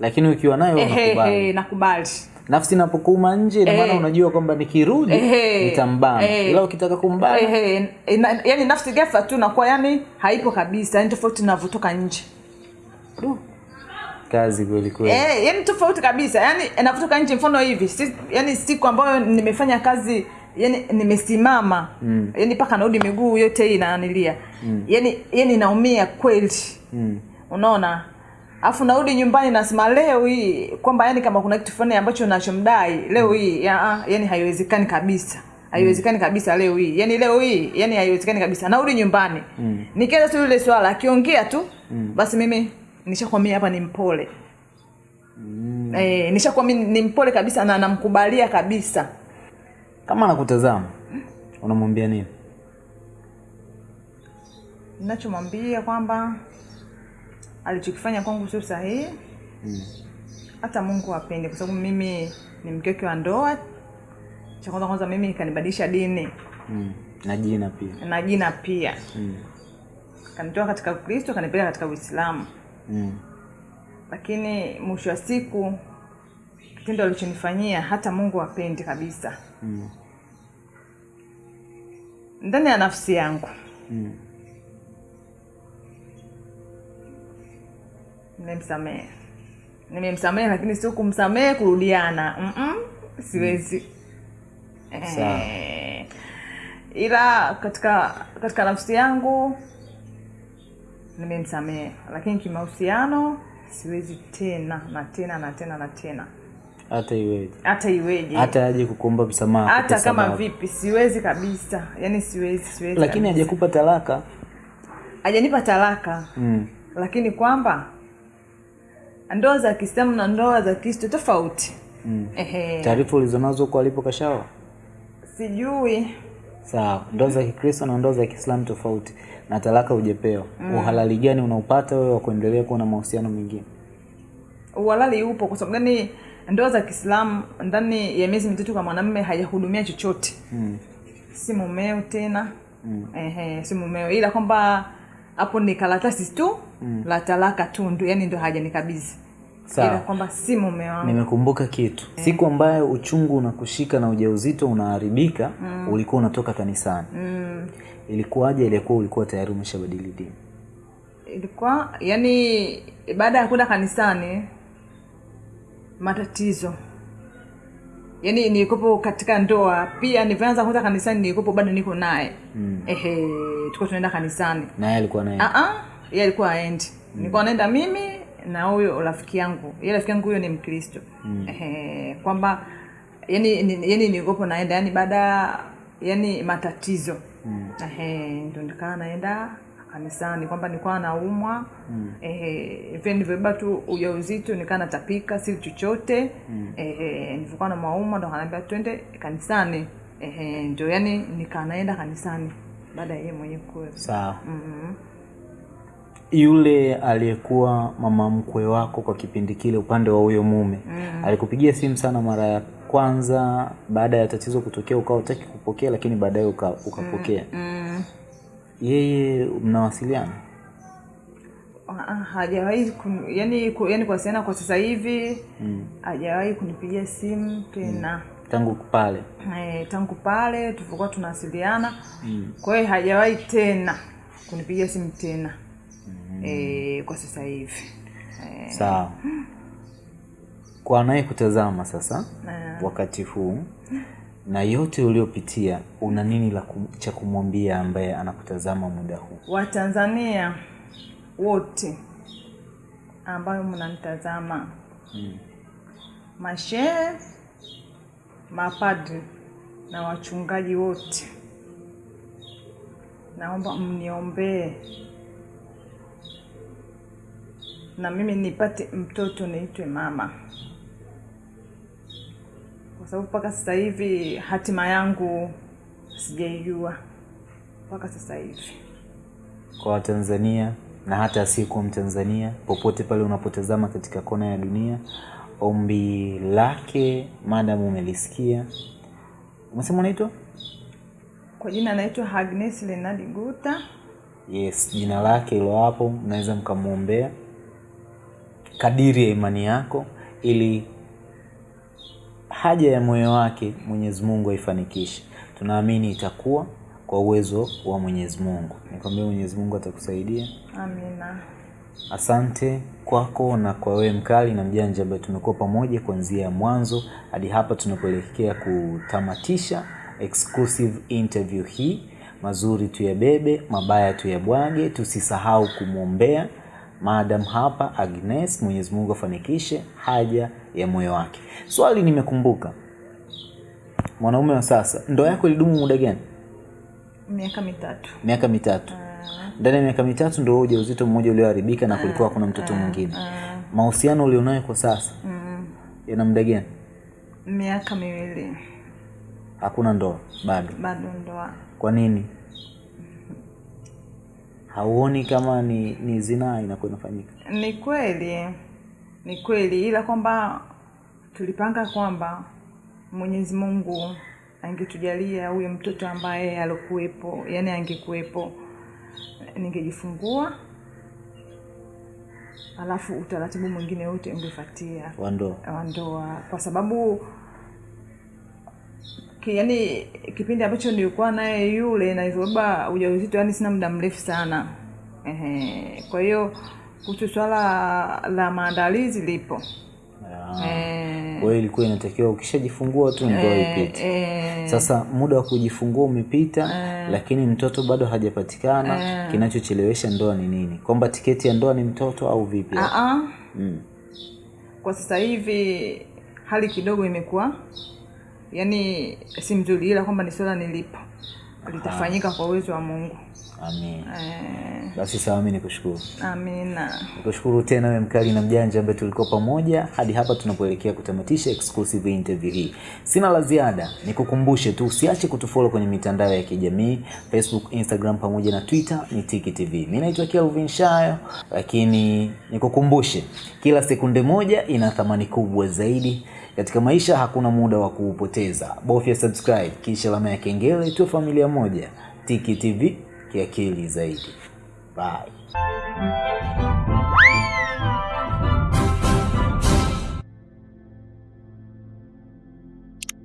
lakini ukiwa nayo unakubali. nakubali. Nafsi inapokuuma nje ina maana unajua kwamba nikirudi nitambana. Ila ukitaka kumbana yani nafsi ghafla tu nakuwa yani haipo kabisa yani tofauti navyotoka nje. Du. kazi kweli kweli. Eh, yani tofauti kabisa yani navyotoka nje mfano hivi si, yani siku ambayo nimefanya kazi yani nimesimama mm. yani paka narudi miguu yote hii naanilia mm. yani yani naumia kweli. Mm. unaona alafu narudi nyumbani nasema leo hii kwamba yani kama kuna kitu fulani ambacho nachomdai leo hii ya, ah, yani haiwezekani kabisa. Haiwezekani kabisa leo hii. Yani leo hii yani haiwezekani kabisa. Narudi nyumbani. Mm. nikienda tu yule swala akiongea tu mm. basi mimi nishakwambia hapa ni mpole. Mm. eh, nishakuwa ni mpole kabisa na namkubalia kabisa. Kama nakutazama unamwambia nini? Ninachomwambia kwamba alichokifanya kwangu sio sahihi hata mungu apende kwa sababu mimi ni mkeke wa ndoa cha kwanza kwanza mimi kanibadilisha dini mm. na jina pia na jina pia mm. kanitoa katika ukristo kanipeleka katika uislamu Mm. lakini mwisho wa siku kitendo alichonifanyia hata mungu apendi kabisa Mm. ndani ya nafsi yangu Mm. Nimemsamehe nimemsamehe lakini sio kumsamehe kurudiana. Mm-mm, siwezi. Sawa. Eh, ila katika katika nafsi yangu nimemsamehe. Lakini kimahusiano siwezi tena na tena na tena na tena. Hata iweje. Hata iweje. Hata aje kukuomba msamaha hata kama sababu. vipi siwezi kabisa. Yani siwezi siwezi lakini hajakupa talaka. Hajanipa talaka. Mm. lakini kwamba ndoa za kiislamu na ndoa za kristo tofauti. Mm. Taarifa ulizonazo huko alipo kashawa? Sijui. Sawa. Ndoa za kikristo na ndoa za kiislamu tofauti. Na talaka ujepewa mm. uhalali gani unaupata wewe wa kuendelea kuwa na mahusiano mengine? Uhalali upo kwa sababu gani ndoa za kiislamu ndani ya miezi mitatu kwa mwanamme hajahudumia chochote? Mm. si mumeo tena. Mm. Ehe, si mumeo. Ila kwamba hapo ni karatasi tu mm. la talaka tu ndo yani ndo hajanikabidhi Sawa. ila kwamba si mume wangu. Nimekumbuka kitu. Siku ambayo uchungu unakushika na ujauzito unaharibika mm. ulikuwa unatoka kanisani. Mm. ilikuwaje? Ilikuwa ulikuwa tayari umeshabadili dini? Ilikuwa yani baada ya kwenda kanisani matatizo. Yani nilikopo katika ndoa pia nivyoanza kwenda kanisani nilikopo bado niko naye. Mm. ehe tuko tunaenda kanisani. Naye alikuwa naye? Ah, ah, yeye alikuwa aendi mm. nilikuwa naenda mimi na huyo rafiki yangu. Ye rafiki yangu huyo ni mkristo. Mm. kwamba yani ni- yani nilikopo naenda yani baada ya- yani matatizo. Ehe, ndo nikaa naenda kanisani kwamba nilikuwa naumwa. Vile nilivyobeba tu ujauzito nikaa natapika si chochote. Mm. nilivyokuwa na maumwa ndo kanaambia twende kanisani. Ndo ndio yani nikaa naenda kanisani baada ya yeye mwenyewe kuwe sawa. Mhm. Yule aliyekuwa mama mkwe wako kwa kipindi kile upande wa huyo mume mm. alikupigia simu sana mara ya kwanza baada ya tatizo kutokea ukawa utaki kupokea lakini baadaye uka, ukapokea Mm. yeye mnawasiliana Ah, ah, hajawahi yani ku- yani kuwasiliana kwa sasa hivi mm. hajawahi kunipigia simu tena mm tangu pale eh, tangu pale tulivyokuwa tunawasiliana mm. kwa hiyo hajawahi tena kunipigia simu tena eh, kwa sasa hivi. Eh, sawa. Kwa anayekutazama sasa na- wakati huu na yote uliopitia una nini la cha kumwambia ambaye anakutazama muda huu? Watanzania wote ambayo mnanitazama. Mm. mashehe mapadri na wachungaji wote. Naomba mniombee na mimi nipate mtoto niitwe mama. Kwa sababu mpaka sasa hivi hatima yangu sijaijua. Mpaka sasa hivi. Kwa watanzania na hata asiyekuwa mtanzania popote pale unapotazama katika kona ya dunia ombi lake madam umelisikia. Umesema unaitwa? Kwa jina anaitwa Agnes Lenadi Guta yes jina lake ilo hapo mnaweza mkamwombea kadiri ya imani yako ili haja ya moyo wake mwenyezi mungu aifanikishe tunaamini itakuwa kwa uwezo wa mwenyezi mungu. Nikwambia mwenyezi mungu atakusaidia. Amina. Asante kwako na kwa wewe mkali na mjanja ambaye tumekuwa pamoja kuanzia mwanzo hadi hapa tunapoelekea kutamatisha exclusive interview hii. Mazuri tuyabebe mabaya tuyabwage tusisahau kumwombea maadam hapa agnes mwenyezi mungu afanikishe haja ya moyo wake. Swali nimekumbuka. Mwanaume wa sasa ndoa yako ilidumu muda gani? Miaka mitatu. Miaka mitatu. Ah, ndani ya miaka mitatu ndo ujauzito mmoja ulioharibika na kulikuwa kuna mtoto mwingine. ah, mahusiano ulionayo kwa sasa mm, yana muda gani? Miaka miwili. Hakuna ndoa bado? Bado ndoa. Kwa nini hauoni kama ni ni zinaa inakuwa inafanyika? Ni kweli ni kweli ila kwamba tulipanga kwamba mwenyezi mungu angetujalia huyo mtoto ambaye alokuwepo yani angekuwepo ningejifungua alafu utaratibu mwingine wote ungefatia wandoa kwa sababu yani kipindi ambacho nilikuwa naye yule na nilivyobeba ujauzito yani sina muda mrefu sana. Ehe, kwa hiyo kuhusu swala la maandalizi lipo. Ah, Eh, kwa hiyo ilikuwa inatakiwa ukishajifungua tu ndoa e, ipite. e, sasa muda wa kujifungua umepita e, lakini mtoto bado hajapatikana. E, kinachochelewesha ndoa ni nini? Kwamba tiketi ya ndoa ni mtoto au vipi? Ah, ah. mm. kwa sasa hivi hali kidogo imekuwa yani si mzuri ila kwamba ni swala nilipo. Litafanyika kwa uwezo wa mungu. Amin. Eh, basi sawa mi nikushukuru. Amina. Nikushukuru tena we mkali na mjanja ambaye tulikuwa pamoja hadi hapa tunapoelekea kutamatisha exclusive interview hii. Sina la ziada nikukumbushe tu usiache kutufollow kwenye mitandao ya kijamii facebook instagram pamoja na twitter ni tiki tv mi naitwa kelvin shayo lakini nikukumbushe kila sekunde moja ina thamani kubwa zaidi katika maisha hakuna muda wa kuupoteza. Bofya subscribe kisha alama ya kengele tu familia moja. Tiki tv kiakili zaidi. Bye